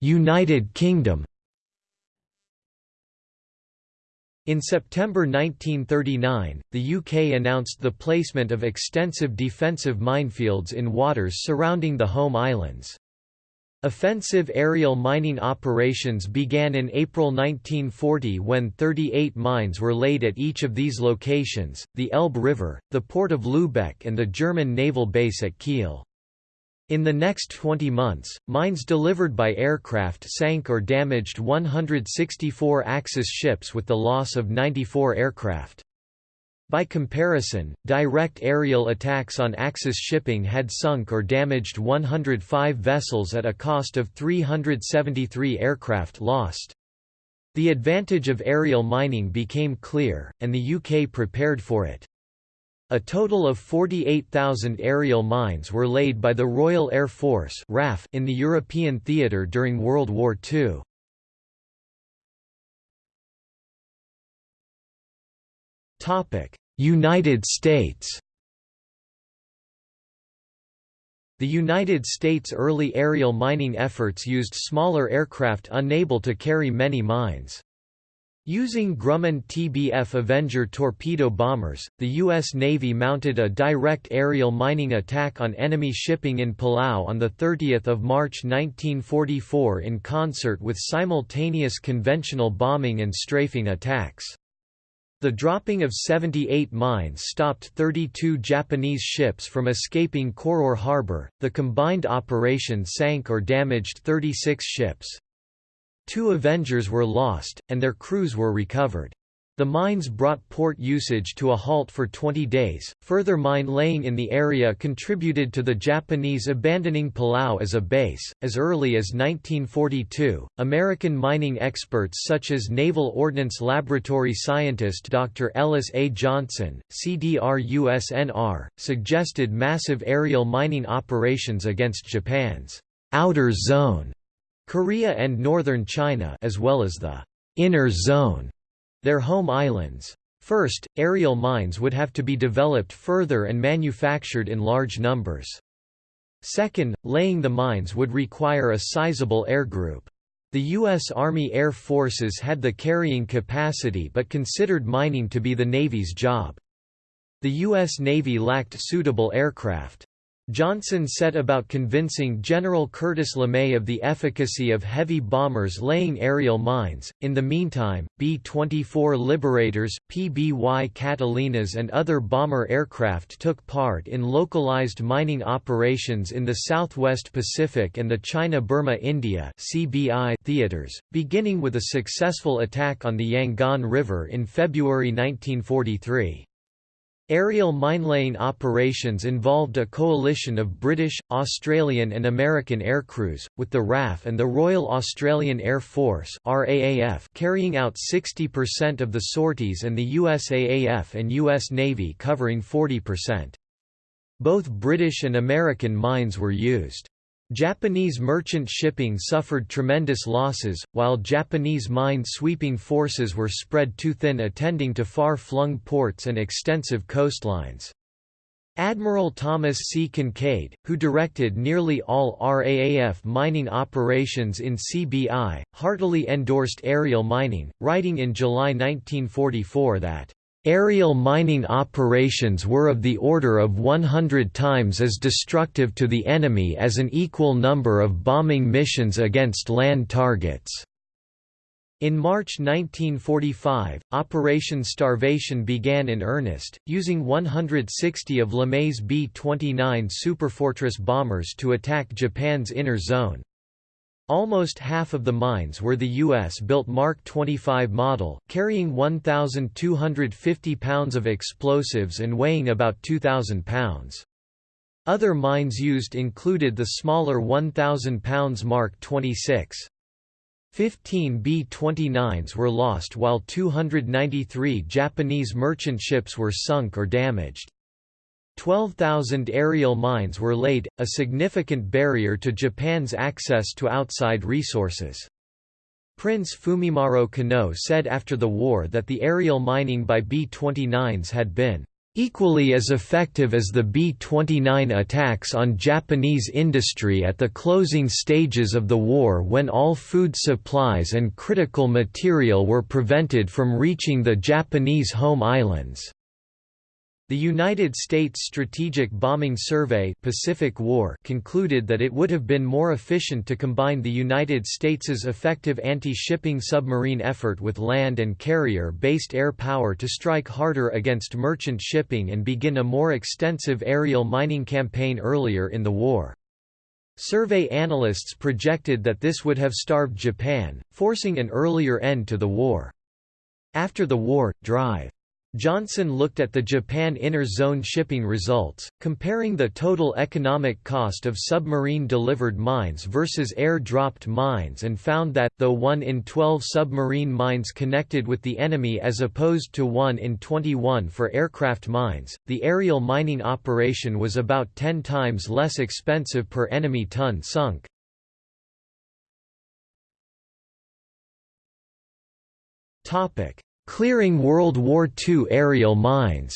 United Kingdom In September 1939, the UK announced the placement of extensive defensive minefields in waters surrounding the home islands. Offensive aerial mining operations began in April 1940 when 38 mines were laid at each of these locations, the Elbe River, the port of Lübeck and the German naval base at Kiel. In the next 20 months, mines delivered by aircraft sank or damaged 164 Axis ships with the loss of 94 aircraft. By comparison, direct aerial attacks on Axis shipping had sunk or damaged 105 vessels at a cost of 373 aircraft lost. The advantage of aerial mining became clear, and the UK prepared for it. A total of 48,000 aerial mines were laid by the Royal Air Force RAF in the European theatre during World War II. Topic: United States The United States' early aerial mining efforts used smaller aircraft unable to carry many mines. Using Grumman TBF Avenger torpedo bombers, the U.S. Navy mounted a direct aerial mining attack on enemy shipping in Palau on 30 March 1944 in concert with simultaneous conventional bombing and strafing attacks. The dropping of 78 mines stopped 32 Japanese ships from escaping Koror harbor. The combined operation sank or damaged 36 ships. Two Avengers were lost, and their crews were recovered. The mines brought port usage to a halt for 20 days. Further mine laying in the area contributed to the Japanese abandoning Palau as a base. As early as 1942, American mining experts such as Naval Ordnance Laboratory scientist Dr. Ellis A. Johnson, CDR-USNR, suggested massive aerial mining operations against Japan's outer zone, Korea and northern China, as well as the inner zone their home islands. First, aerial mines would have to be developed further and manufactured in large numbers. Second, laying the mines would require a sizable air group. The U.S. Army Air Forces had the carrying capacity but considered mining to be the Navy's job. The U.S. Navy lacked suitable aircraft. Johnson set about convincing General Curtis LeMay of the efficacy of heavy bombers laying aerial mines. In the meantime, B 24 Liberators, PBY Catalinas, and other bomber aircraft took part in localized mining operations in the Southwest Pacific and the China Burma India theaters, beginning with a successful attack on the Yangon River in February 1943. Aerial minelaying operations involved a coalition of British, Australian and American aircrews, with the RAF and the Royal Australian Air Force RAAF carrying out 60% of the sorties and the USAAF and US Navy covering 40%. Both British and American mines were used. Japanese merchant shipping suffered tremendous losses, while Japanese mine-sweeping forces were spread too thin attending to far-flung ports and extensive coastlines. Admiral Thomas C. Kinkaid, who directed nearly all RAAF mining operations in CBI, heartily endorsed aerial mining, writing in July 1944 that Aerial mining operations were of the order of 100 times as destructive to the enemy as an equal number of bombing missions against land targets. In March 1945, Operation Starvation began in earnest, using 160 of LeMay's B-29 Superfortress bombers to attack Japan's inner zone. Almost half of the mines were the U.S.-built Mark 25 model, carrying 1,250 pounds of explosives and weighing about 2,000 pounds. Other mines used included the smaller 1,000 pounds Mark 26. 15 B-29s were lost while 293 Japanese merchant ships were sunk or damaged. 12,000 aerial mines were laid, a significant barrier to Japan's access to outside resources. Prince Fumimaro Konoe said after the war that the aerial mining by B-29s had been equally as effective as the B-29 attacks on Japanese industry at the closing stages of the war when all food supplies and critical material were prevented from reaching the Japanese home islands. The United States Strategic Bombing Survey Pacific War concluded that it would have been more efficient to combine the United States's effective anti-shipping submarine effort with land and carrier-based air power to strike harder against merchant shipping and begin a more extensive aerial mining campaign earlier in the war. Survey analysts projected that this would have starved Japan, forcing an earlier end to the war. After the war, Drive Johnson looked at the Japan Inner Zone shipping results, comparing the total economic cost of submarine-delivered mines versus air-dropped mines and found that, though 1 in 12 submarine mines connected with the enemy as opposed to 1 in 21 for aircraft mines, the aerial mining operation was about 10 times less expensive per enemy ton sunk. Topic Clearing World War II aerial mines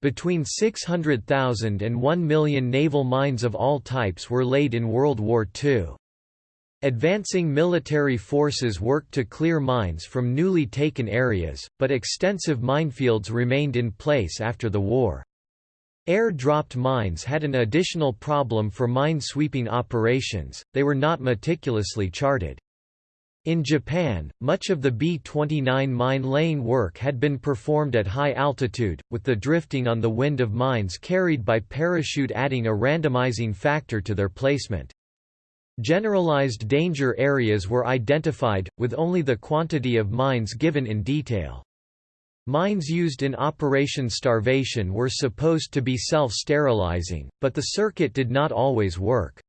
Between 600,000 and 1 million naval mines of all types were laid in World War II. Advancing military forces worked to clear mines from newly taken areas, but extensive minefields remained in place after the war. Air-dropped mines had an additional problem for mine-sweeping operations, they were not meticulously charted. In Japan, much of the B-29 mine-laying work had been performed at high altitude, with the drifting on the wind of mines carried by parachute adding a randomizing factor to their placement. Generalized danger areas were identified, with only the quantity of mines given in detail. Mines used in Operation Starvation were supposed to be self-sterilizing, but the circuit did not always work.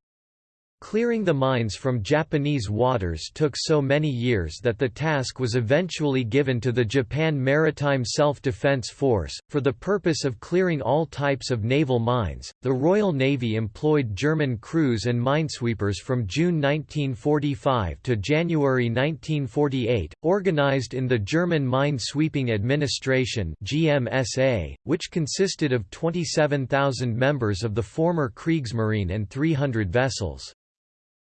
Clearing the mines from Japanese waters took so many years that the task was eventually given to the Japan Maritime Self-Defense Force. For the purpose of clearing all types of naval mines, the Royal Navy employed German crews and minesweepers from June 1945 to January 1948, organized in the German Mine Sweeping Administration (GMSA), which consisted of 27,000 members of the former Kriegsmarine and 300 vessels.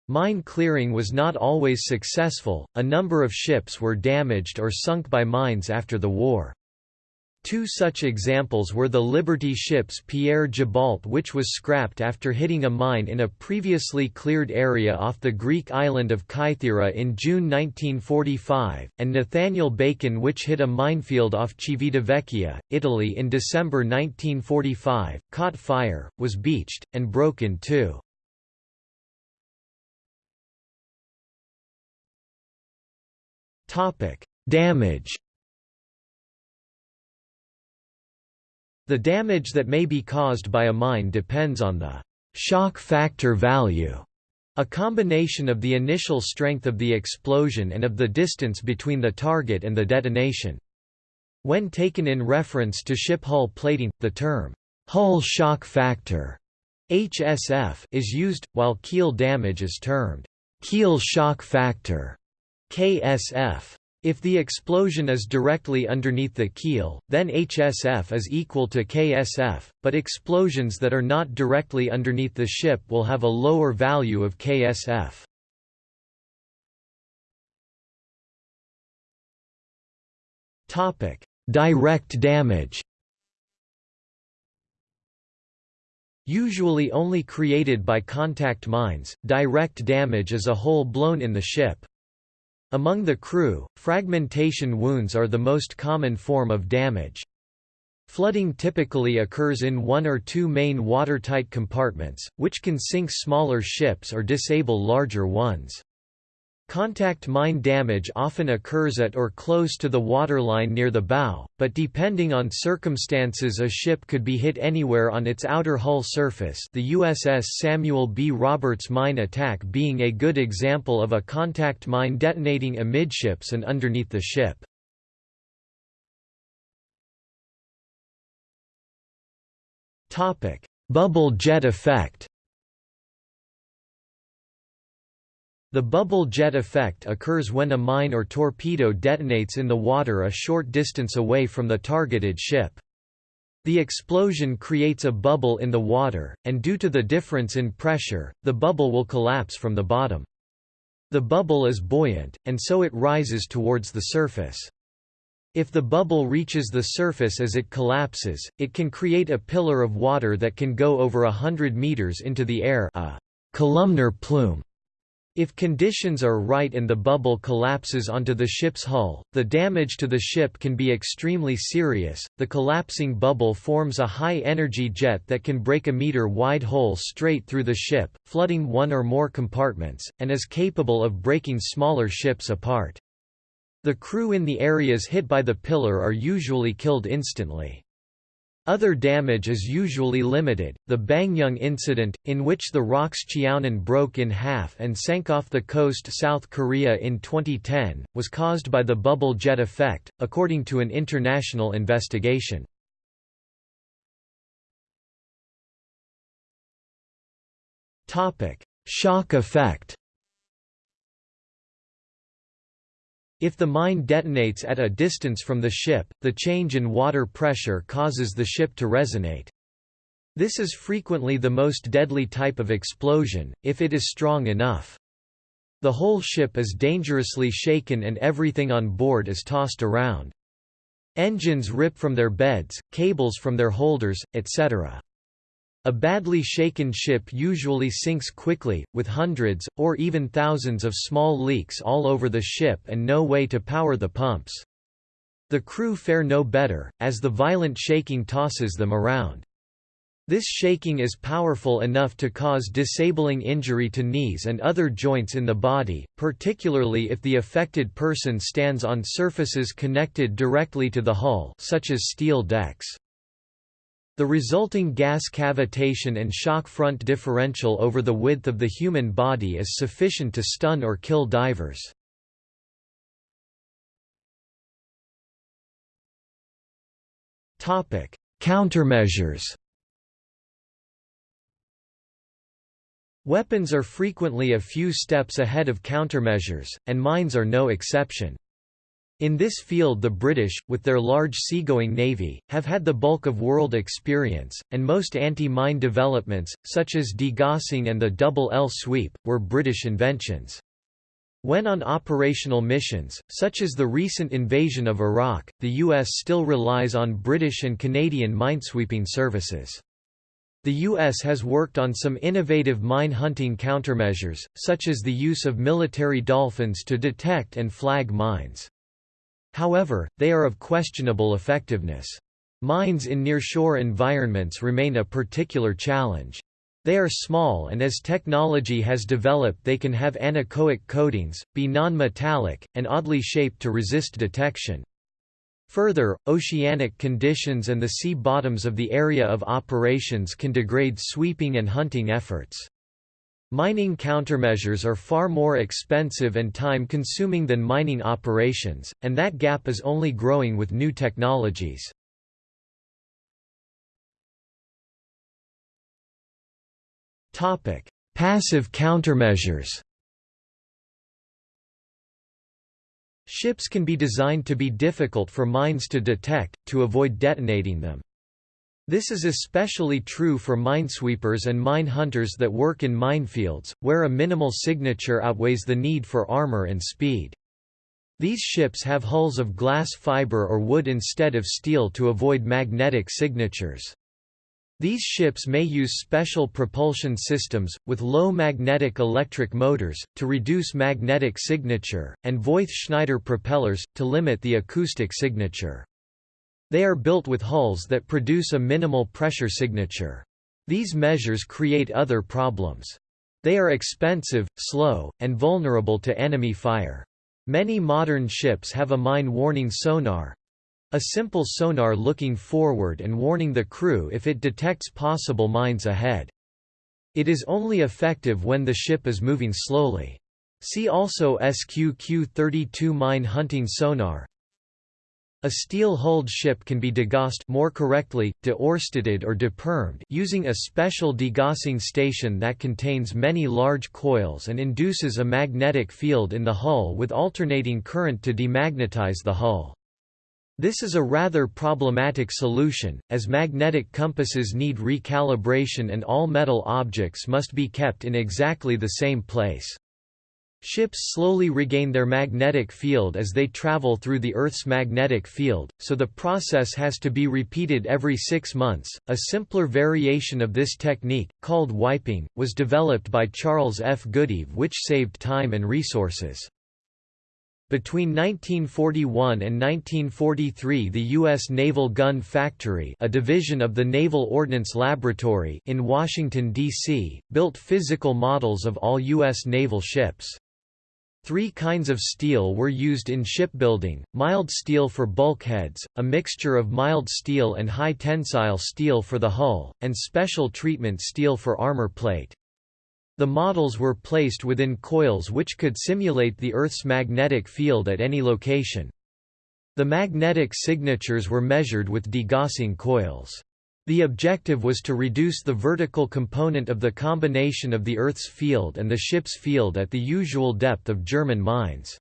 Mine clearing was not always successful, a number of ships were damaged or sunk by mines after the war. Two such examples were the Liberty ship's Pierre Gibault which was scrapped after hitting a mine in a previously cleared area off the Greek island of Kythera in June 1945, and Nathaniel Bacon which hit a minefield off Civitavecchia, Italy in December 1945, caught fire, was beached, and broke in two. Damage. The damage that may be caused by a mine depends on the shock factor value, a combination of the initial strength of the explosion and of the distance between the target and the detonation. When taken in reference to ship hull plating, the term hull shock factor HSF is used, while keel damage is termed keel shock factor. KSF. If the explosion is directly underneath the keel, then HSF is equal to KSF, but explosions that are not directly underneath the ship will have a lower value of KSF. Topic: Direct damage Usually only created by contact mines, direct damage is a hole blown in the ship. Among the crew, fragmentation wounds are the most common form of damage. Flooding typically occurs in one or two main watertight compartments, which can sink smaller ships or disable larger ones. Contact mine damage often occurs at or close to the waterline near the bow, but depending on circumstances a ship could be hit anywhere on its outer hull surface the USS Samuel B. Roberts mine attack being a good example of a contact mine detonating amidships and underneath the ship. Bubble jet effect The bubble jet effect occurs when a mine or torpedo detonates in the water a short distance away from the targeted ship. The explosion creates a bubble in the water, and due to the difference in pressure, the bubble will collapse from the bottom. The bubble is buoyant, and so it rises towards the surface. If the bubble reaches the surface as it collapses, it can create a pillar of water that can go over a hundred meters into the air a columnar plume. If conditions are right and the bubble collapses onto the ship's hull, the damage to the ship can be extremely serious. The collapsing bubble forms a high energy jet that can break a meter wide hole straight through the ship, flooding one or more compartments, and is capable of breaking smaller ships apart. The crew in the areas hit by the pillar are usually killed instantly. Other damage is usually limited. The Baengnyeong incident, in which the ROKS Cheonan broke in half and sank off the coast South Korea in 2010, was caused by the bubble jet effect, according to an international investigation. Shock effect If the mine detonates at a distance from the ship, the change in water pressure causes the ship to resonate. This is frequently the most deadly type of explosion, if it is strong enough. The whole ship is dangerously shaken and everything on board is tossed around. Engines rip from their beds, cables from their holders, etc. A badly shaken ship usually sinks quickly, with hundreds, or even thousands of small leaks all over the ship and no way to power the pumps. The crew fare no better, as the violent shaking tosses them around. This shaking is powerful enough to cause disabling injury to knees and other joints in the body, particularly if the affected person stands on surfaces connected directly to the hull such as steel decks. The resulting gas cavitation and shock front differential over the width of the human body is sufficient to stun or kill divers. Countermeasures Weapons are frequently a few steps ahead of countermeasures, and mines are no exception. In this field the British, with their large seagoing navy, have had the bulk of world experience, and most anti-mine developments, such as degaussing and the double L sweep, were British inventions. When on operational missions, such as the recent invasion of Iraq, the U.S. still relies on British and Canadian minesweeping services. The U.S. has worked on some innovative mine hunting countermeasures, such as the use of military dolphins to detect and flag mines. However, they are of questionable effectiveness. Mines in nearshore environments remain a particular challenge. They are small and as technology has developed they can have anechoic coatings, be non-metallic, and oddly shaped to resist detection. Further, oceanic conditions and the sea bottoms of the area of operations can degrade sweeping and hunting efforts. Mining countermeasures are far more expensive and time-consuming than mining operations, and that gap is only growing with new technologies. Passive countermeasures Ships can be designed to be difficult for mines to detect, to avoid detonating them. This is especially true for minesweepers and mine hunters that work in minefields, where a minimal signature outweighs the need for armor and speed. These ships have hulls of glass fiber or wood instead of steel to avoid magnetic signatures. These ships may use special propulsion systems, with low magnetic electric motors, to reduce magnetic signature, and Voith-Schneider propellers, to limit the acoustic signature. They are built with hulls that produce a minimal pressure signature. These measures create other problems. They are expensive, slow, and vulnerable to enemy fire. Many modern ships have a mine warning sonar a simple sonar looking forward and warning the crew if it detects possible mines ahead. It is only effective when the ship is moving slowly. See also SQQ-32 mine hunting sonar. A steel-hulled ship can be degaussed more correctly, de-Oersteded or depermed using a special degaussing station that contains many large coils and induces a magnetic field in the hull with alternating current to demagnetize the hull. This is a rather problematic solution, as magnetic compasses need recalibration and all metal objects must be kept in exactly the same place. Ships slowly regain their magnetic field as they travel through the Earth's magnetic field, so the process has to be repeated every six months. A simpler variation of this technique, called wiping, was developed by Charles F. Goodeve, which saved time and resources. Between 1941 and 1943 the U.S. Naval Gun Factory a division of the Naval Ordnance Laboratory in Washington, D.C., built physical models of all U.S. naval ships. Three kinds of steel were used in shipbuilding, mild steel for bulkheads, a mixture of mild steel and high tensile steel for the hull, and special treatment steel for armor plate. The models were placed within coils which could simulate the Earth's magnetic field at any location. The magnetic signatures were measured with degaussing coils. The objective was to reduce the vertical component of the combination of the Earth's field and the ship's field at the usual depth of German mines.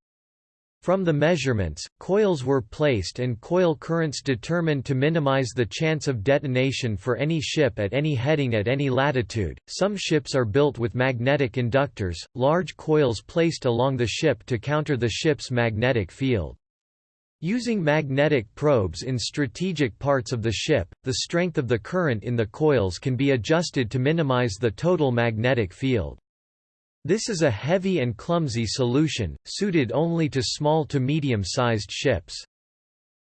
From the measurements, coils were placed and coil currents determined to minimize the chance of detonation for any ship at any heading at any latitude. Some ships are built with magnetic inductors, large coils placed along the ship to counter the ship's magnetic field. Using magnetic probes in strategic parts of the ship, the strength of the current in the coils can be adjusted to minimize the total magnetic field. This is a heavy and clumsy solution, suited only to small to medium-sized ships.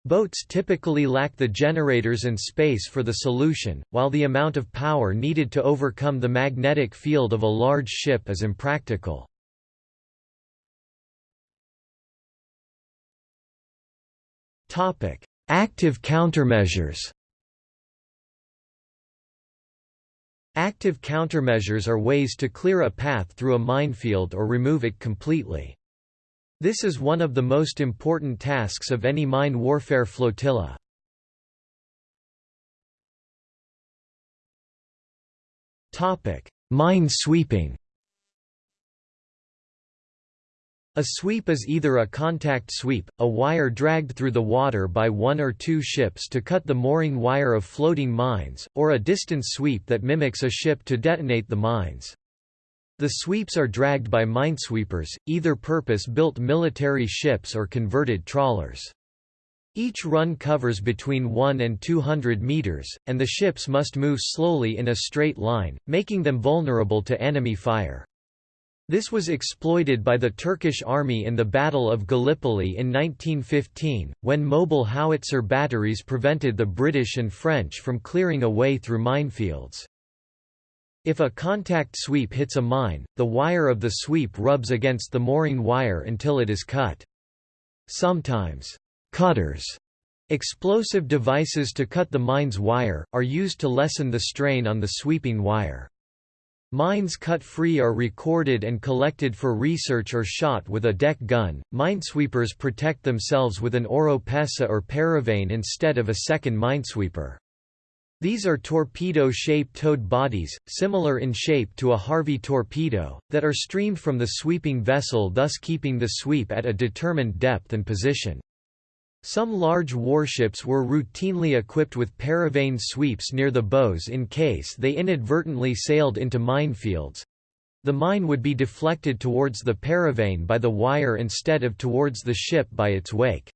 Boats typically lack the generators and space for the solution, while the amount of power needed to overcome the magnetic field of a large ship is impractical. Topic: Active countermeasures. Active countermeasures are ways to clear a path through a minefield or remove it completely. This is one of the most important tasks of any mine warfare flotilla. Topic: Mine sweeping A sweep is either a contact sweep, a wire dragged through the water by one or two ships to cut the mooring wire of floating mines, or a distance sweep that mimics a ship to detonate the mines. The sweeps are dragged by minesweepers, either purpose-built military ships or converted trawlers. Each run covers between 1 and 200 meters, and the ships must move slowly in a straight line, making them vulnerable to enemy fire. This was exploited by the Turkish army in the Battle of Gallipoli in 1915, when mobile howitzer batteries prevented the British and French from clearing a way through minefields. If a contact sweep hits a mine, the wire of the sweep rubs against the mooring wire until it is cut. Sometimes, cutters explosive devices to cut the mine's wire, are used to lessen the strain on the sweeping wire. Mines cut free are recorded and collected for research or shot with a deck gun. Minesweepers protect themselves with an oropesa or paravane instead of a second minesweeper. These are torpedo-shaped towed bodies, similar in shape to a Harvey torpedo, that are streamed from the sweeping vessel thus keeping the sweep at a determined depth and position. Some large warships were routinely equipped with paravane sweeps near the bows in case they inadvertently sailed into minefields. The mine would be deflected towards the paravane by the wire instead of towards the ship by its wake.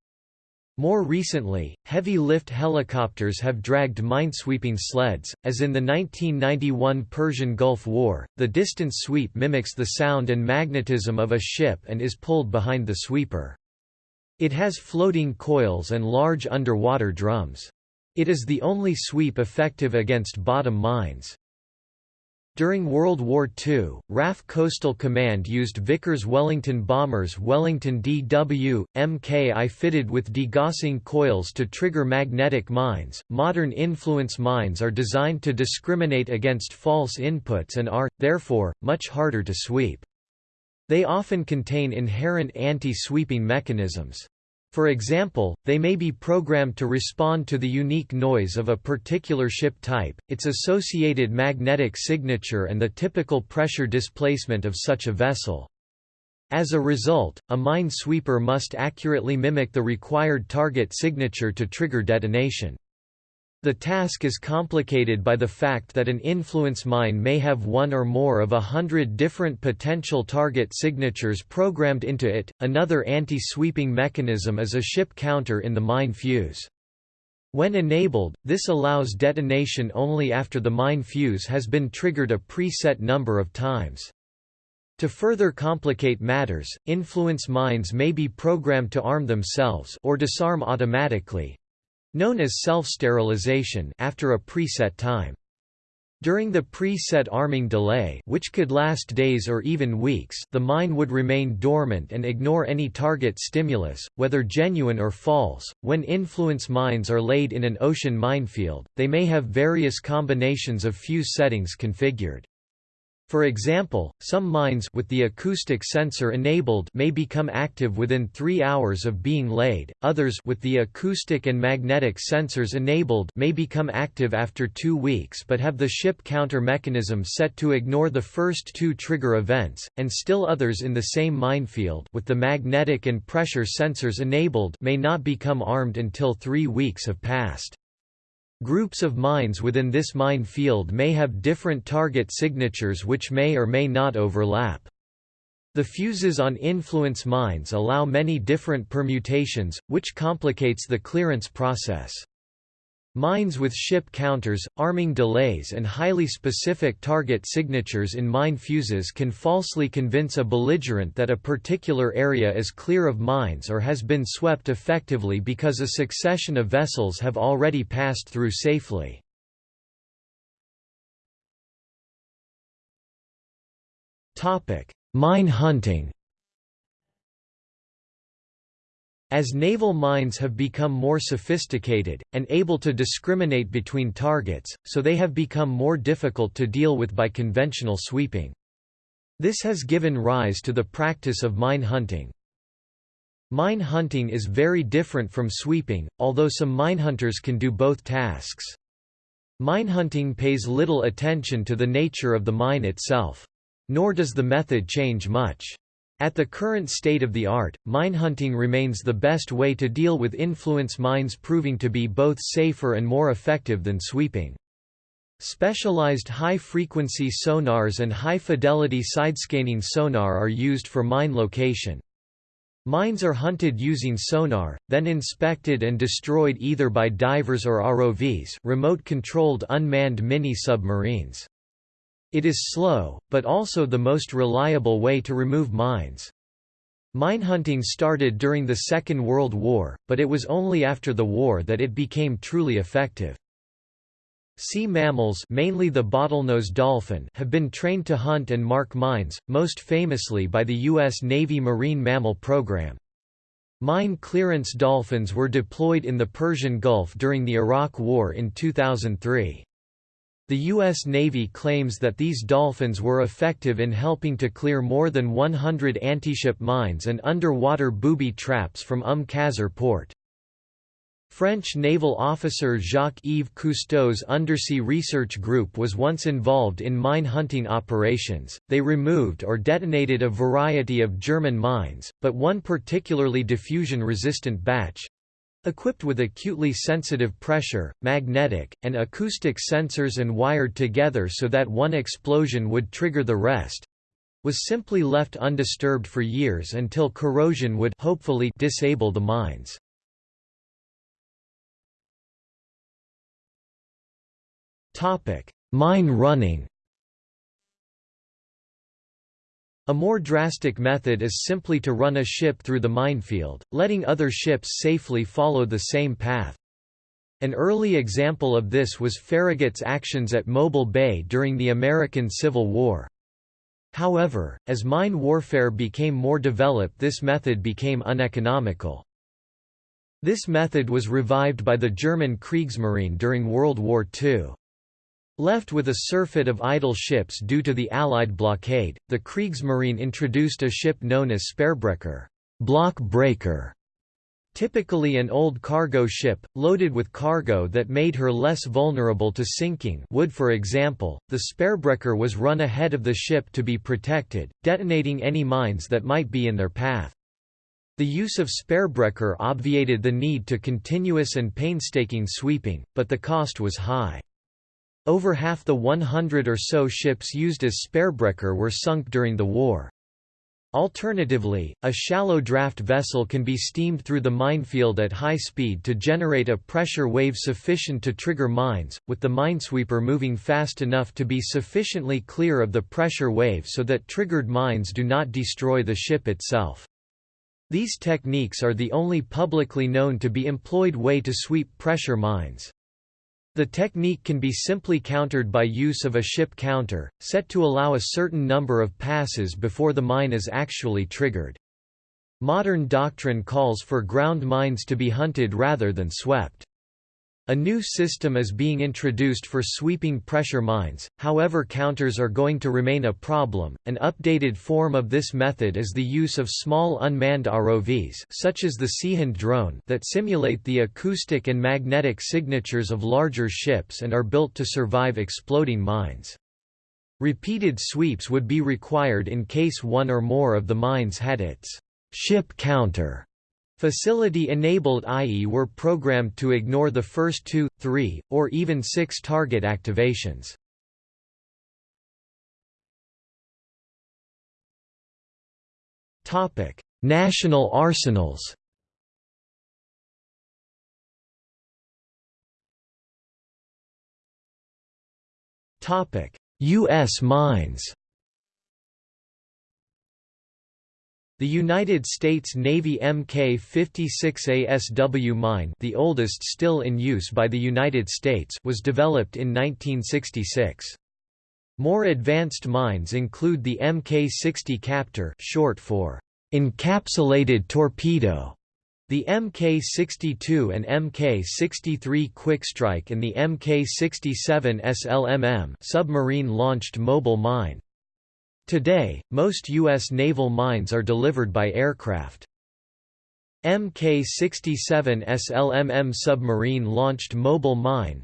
More recently, heavy-lift helicopters have dragged minesweeping sleds, as in the 1991 Persian Gulf War, the distance sweep mimics the sound and magnetism of a ship and is pulled behind the sweeper. It has floating coils and large underwater drums. It is the only sweep effective against bottom mines. During World War II, RAF Coastal Command used Vickers Wellington bombers Wellington DW, Mki fitted with degaussing coils to trigger magnetic mines. Modern influence mines are designed to discriminate against false inputs and are, therefore, much harder to sweep. They often contain inherent anti-sweeping mechanisms. For example, they may be programmed to respond to the unique noise of a particular ship type, its associated magnetic signature and the typical pressure displacement of such a vessel. As a result, a mine sweeper must accurately mimic the required target signature to trigger detonation. The task is complicated by the fact that an influence mine may have one or more of a hundred different potential target signatures programmed into it. Another anti-sweeping mechanism is a ship counter in the mine fuse. When enabled, this allows detonation only after the mine fuse has been triggered a preset number of times. To further complicate matters, influence mines may be programmed to arm themselves or disarm automatically, known as self-sterilization after a preset time. During the pre-set arming delay which could last days or even weeks the mine would remain dormant and ignore any target stimulus, whether genuine or false. When influence mines are laid in an ocean minefield, they may have various combinations of fuse settings configured. For example, some mines with the acoustic sensor enabled may become active within 3 hours of being laid, others with the acoustic and magnetic sensors enabled may become active after 2 weeks but have the ship counter mechanism set to ignore the first two trigger events, and still others in the same minefield with the magnetic and pressure sensors enabled may not become armed until 3 weeks have passed. Groups of mines within this mine field may have different target signatures which may or may not overlap. The fuses on influence mines allow many different permutations, which complicates the clearance process. Mines with ship counters, arming delays and highly specific target signatures in mine fuses can falsely convince a belligerent that a particular area is clear of mines or has been swept effectively because a succession of vessels have already passed through safely. Mine hunting As naval mines have become more sophisticated, and able to discriminate between targets, so they have become more difficult to deal with by conventional sweeping. This has given rise to the practice of mine hunting. Mine hunting is very different from sweeping, although some minehunters can do both tasks. Minehunting pays little attention to the nature of the mine itself. Nor does the method change much. At the current state of the art, minehunting remains the best way to deal with influence mines proving to be both safer and more effective than sweeping. Specialized high-frequency sonars and high-fidelity sidescanning sonar are used for mine location. Mines are hunted using sonar, then inspected and destroyed either by divers or ROVs remote-controlled unmanned mini-submarines. It is slow, but also the most reliable way to remove mines. Minehunting started during the Second World War, but it was only after the war that it became truly effective. Sea mammals mainly the bottlenose dolphin have been trained to hunt and mark mines, most famously by the U.S. Navy Marine Mammal Program. Mine clearance dolphins were deployed in the Persian Gulf during the Iraq War in 2003. The U.S. Navy claims that these dolphins were effective in helping to clear more than 100 antiship mines and underwater booby traps from Umm Qasr port. French naval officer Jacques-Yves Cousteau's undersea research group was once involved in mine hunting operations. They removed or detonated a variety of German mines, but one particularly diffusion-resistant batch, Equipped with acutely sensitive pressure, magnetic, and acoustic sensors and wired together so that one explosion would trigger the rest, was simply left undisturbed for years until corrosion would hopefully disable the mines. Topic: Mine running A more drastic method is simply to run a ship through the minefield, letting other ships safely follow the same path. An early example of this was Farragut's actions at Mobile Bay during the American Civil War. However, as mine warfare became more developed this method became uneconomical. This method was revived by the German Kriegsmarine during World War II. Left with a surfeit of idle ships due to the Allied blockade, the Kriegsmarine introduced a ship known as Speerbrecher block breaker", typically an old cargo ship, loaded with cargo that made her less vulnerable to sinking wood for example, the Speerbrecher was run ahead of the ship to be protected, detonating any mines that might be in their path. The use of Speerbrecher obviated the need to continuous and painstaking sweeping, but the cost was high. Over half the 100 or so ships used as Speerbrecher were sunk during the war. Alternatively, a shallow draft vessel can be steamed through the minefield at high speed to generate a pressure wave sufficient to trigger mines, with the minesweeper moving fast enough to be sufficiently clear of the pressure wave so that triggered mines do not destroy the ship itself. These techniques are the only publicly known to be employed way to sweep pressure mines. The technique can be simply countered by use of a ship counter, set to allow a certain number of passes before the mine is actually triggered. Modern doctrine calls for ground mines to be hunted rather than swept. A new system is being introduced for sweeping pressure mines, however counters are going to remain a problem. An updated form of this method is the use of small unmanned ROVs such as the Seehund drone that simulate the acoustic and magnetic signatures of larger ships and are built to survive exploding mines. Repeated sweeps would be required in case one or more of the mines had its ship counter Facility-enabled IE were programmed to ignore the first two, three, or even six target activations. National arsenals U.S. mines The United States Navy Mk-56 ASW mine the oldest still in use by the United States was developed in 1966. More advanced mines include the Mk-60 Captor short for encapsulated torpedo, the Mk-62 and Mk-63 Quickstrike and the Mk-67 SLMM submarine-launched mobile mine. Today, most U.S. naval mines are delivered by aircraft. Mk-67 SLMM submarine-launched mobile mine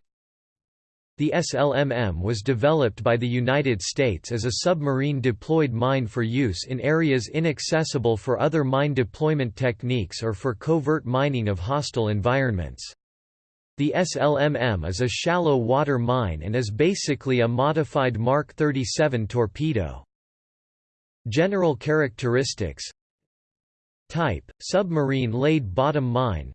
The SLMM was developed by the United States as a submarine-deployed mine for use in areas inaccessible for other mine deployment techniques or for covert mining of hostile environments. The SLMM is a shallow water mine and is basically a modified Mark 37 torpedo. General characteristics Type, submarine laid bottom mine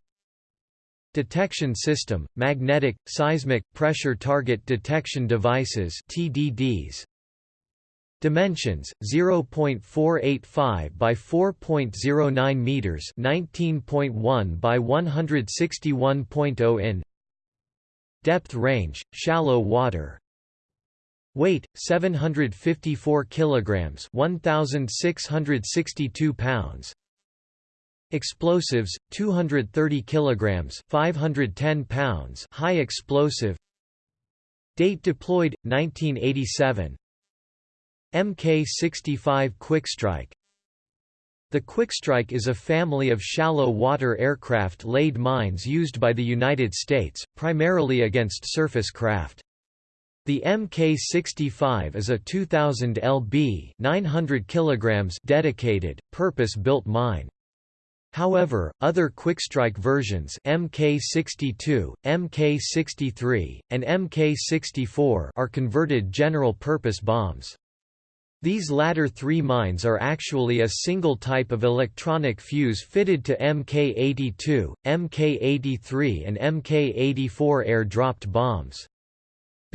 Detection system, magnetic, seismic, pressure target detection devices TDDs. Dimensions 0.485 by 4.09 meters, 19.1 by 161.0 in. Depth range, shallow water. Weight 754 kilograms, 1662 pounds. Explosives 230 kilograms, 510 pounds, high explosive. Date deployed 1987. Mk65 Quickstrike The Quickstrike is a family of shallow water aircraft laid mines used by the United States, primarily against surface craft. The Mk65 is a 2000 lb 900 kilograms dedicated, purpose-built mine. However, other quickstrike versions Mk62, Mk63, and Mk64 are converted general-purpose bombs. These latter three mines are actually a single type of electronic fuse fitted to Mk82, Mk83 and Mk84 air-dropped bombs.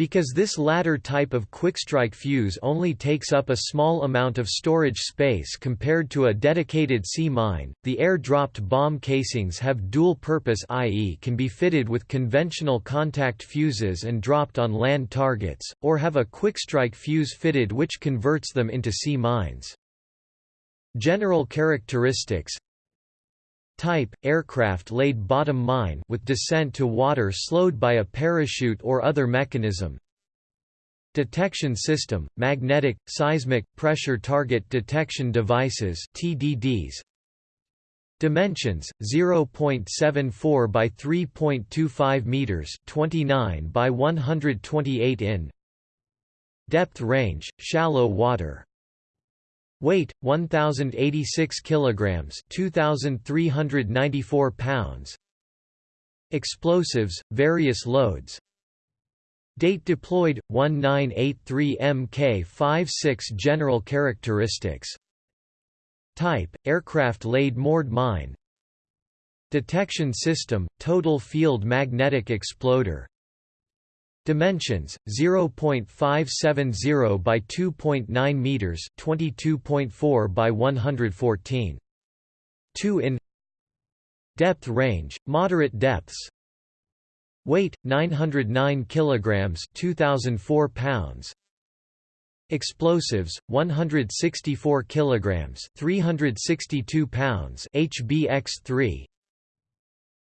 Because this latter type of quickstrike fuse only takes up a small amount of storage space compared to a dedicated sea mine, the air-dropped bomb casings have dual purpose i.e. can be fitted with conventional contact fuses and dropped on land targets, or have a quickstrike fuse fitted which converts them into sea mines. General characteristics Type, aircraft laid bottom mine with descent to water slowed by a parachute or other mechanism. Detection system, magnetic, seismic, pressure target detection devices TDDs. Dimensions 0.74 by 3.25 meters, 29 by 128 in. Depth range, shallow water. Weight 1086 kilograms, 2394 pounds. Explosives, various loads. Date deployed 1983 Mk56 General characteristics. Type aircraft laid moored mine. Detection system total field magnetic exploder. Dimensions 0.570 by 2.9 meters, 22.4 by 114. 2 in Depth range moderate depths. Weight 909 kilograms, 2004 pounds. Explosives 164 kilograms, 362 pounds, HBX3.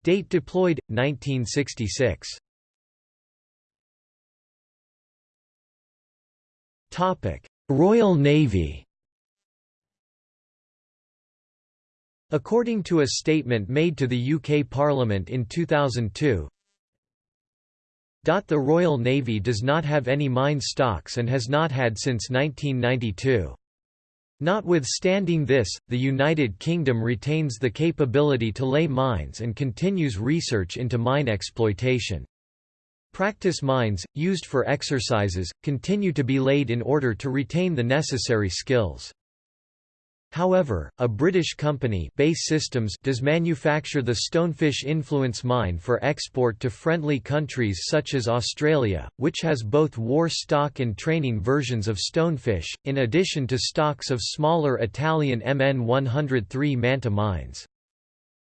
Date deployed 1966. Royal Navy. According to a statement made to the UK Parliament in 2002, the Royal Navy does not have any mine stocks and has not had since 1992. Notwithstanding this, the United Kingdom retains the capability to lay mines and continues research into mine exploitation. Practice mines, used for exercises, continue to be laid in order to retain the necessary skills. However, a British company BAE Systems does manufacture the Stonefish Influence mine for export to friendly countries such as Australia, which has both war stock and training versions of Stonefish, in addition to stocks of smaller Italian MN103 Manta mines.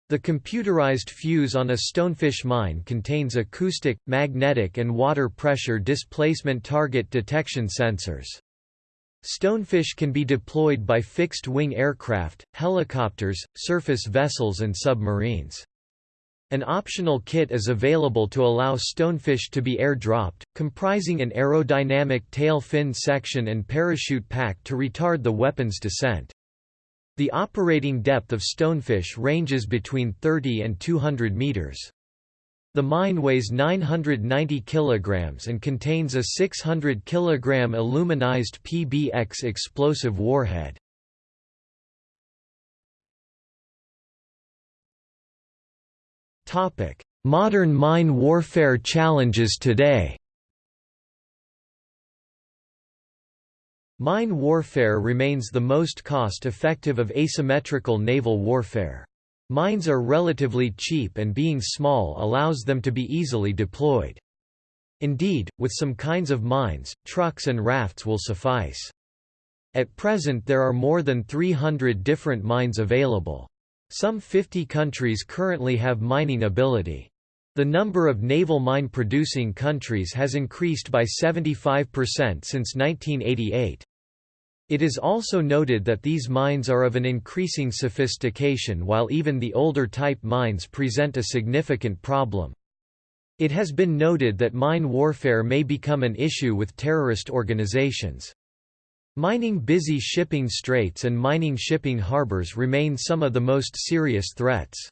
The computerized fuse on a stonefish mine contains acoustic, magnetic and water pressure displacement target detection sensors. Stonefish can be deployed by fixed-wing aircraft, helicopters, surface vessels and submarines. An optional kit is available to allow stonefish to be air-dropped, comprising an aerodynamic tail fin section and parachute pack to retard the weapon's descent. The operating depth of stonefish ranges between 30 and 200 meters. The mine weighs 990 kilograms and contains a 600 kilogram aluminized PBX explosive warhead. Topic: Modern mine warfare challenges today Mine warfare remains the most cost-effective of asymmetrical naval warfare. Mines are relatively cheap and being small allows them to be easily deployed. Indeed, with some kinds of mines, trucks and rafts will suffice. At present there are more than 300 different mines available. Some 50 countries currently have mining ability. The number of naval mine-producing countries has increased by 75% since 1988. It is also noted that these mines are of an increasing sophistication while even the older type mines present a significant problem. It has been noted that mine warfare may become an issue with terrorist organizations. Mining busy shipping straits and mining shipping harbors remain some of the most serious threats.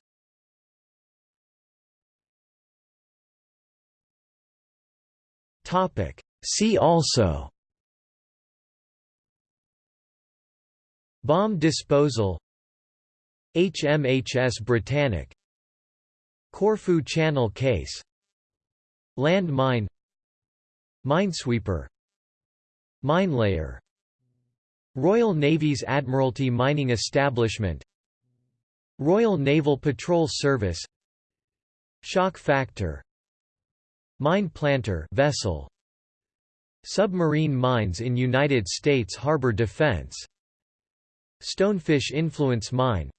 See also. Bomb disposal. HMHS Britannic. Corfu Channel case. Land mine Minesweeper. Minelayer. Royal Navy's Admiralty Mining Establishment. Royal Naval Patrol Service. Shock factor Mine planter vessel. Submarine mines in United States harbor defense. Stonefish Influence Mine.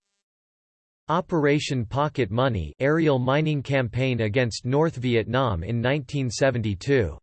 Operation Pocket Money aerial mining campaign against North Vietnam in 1972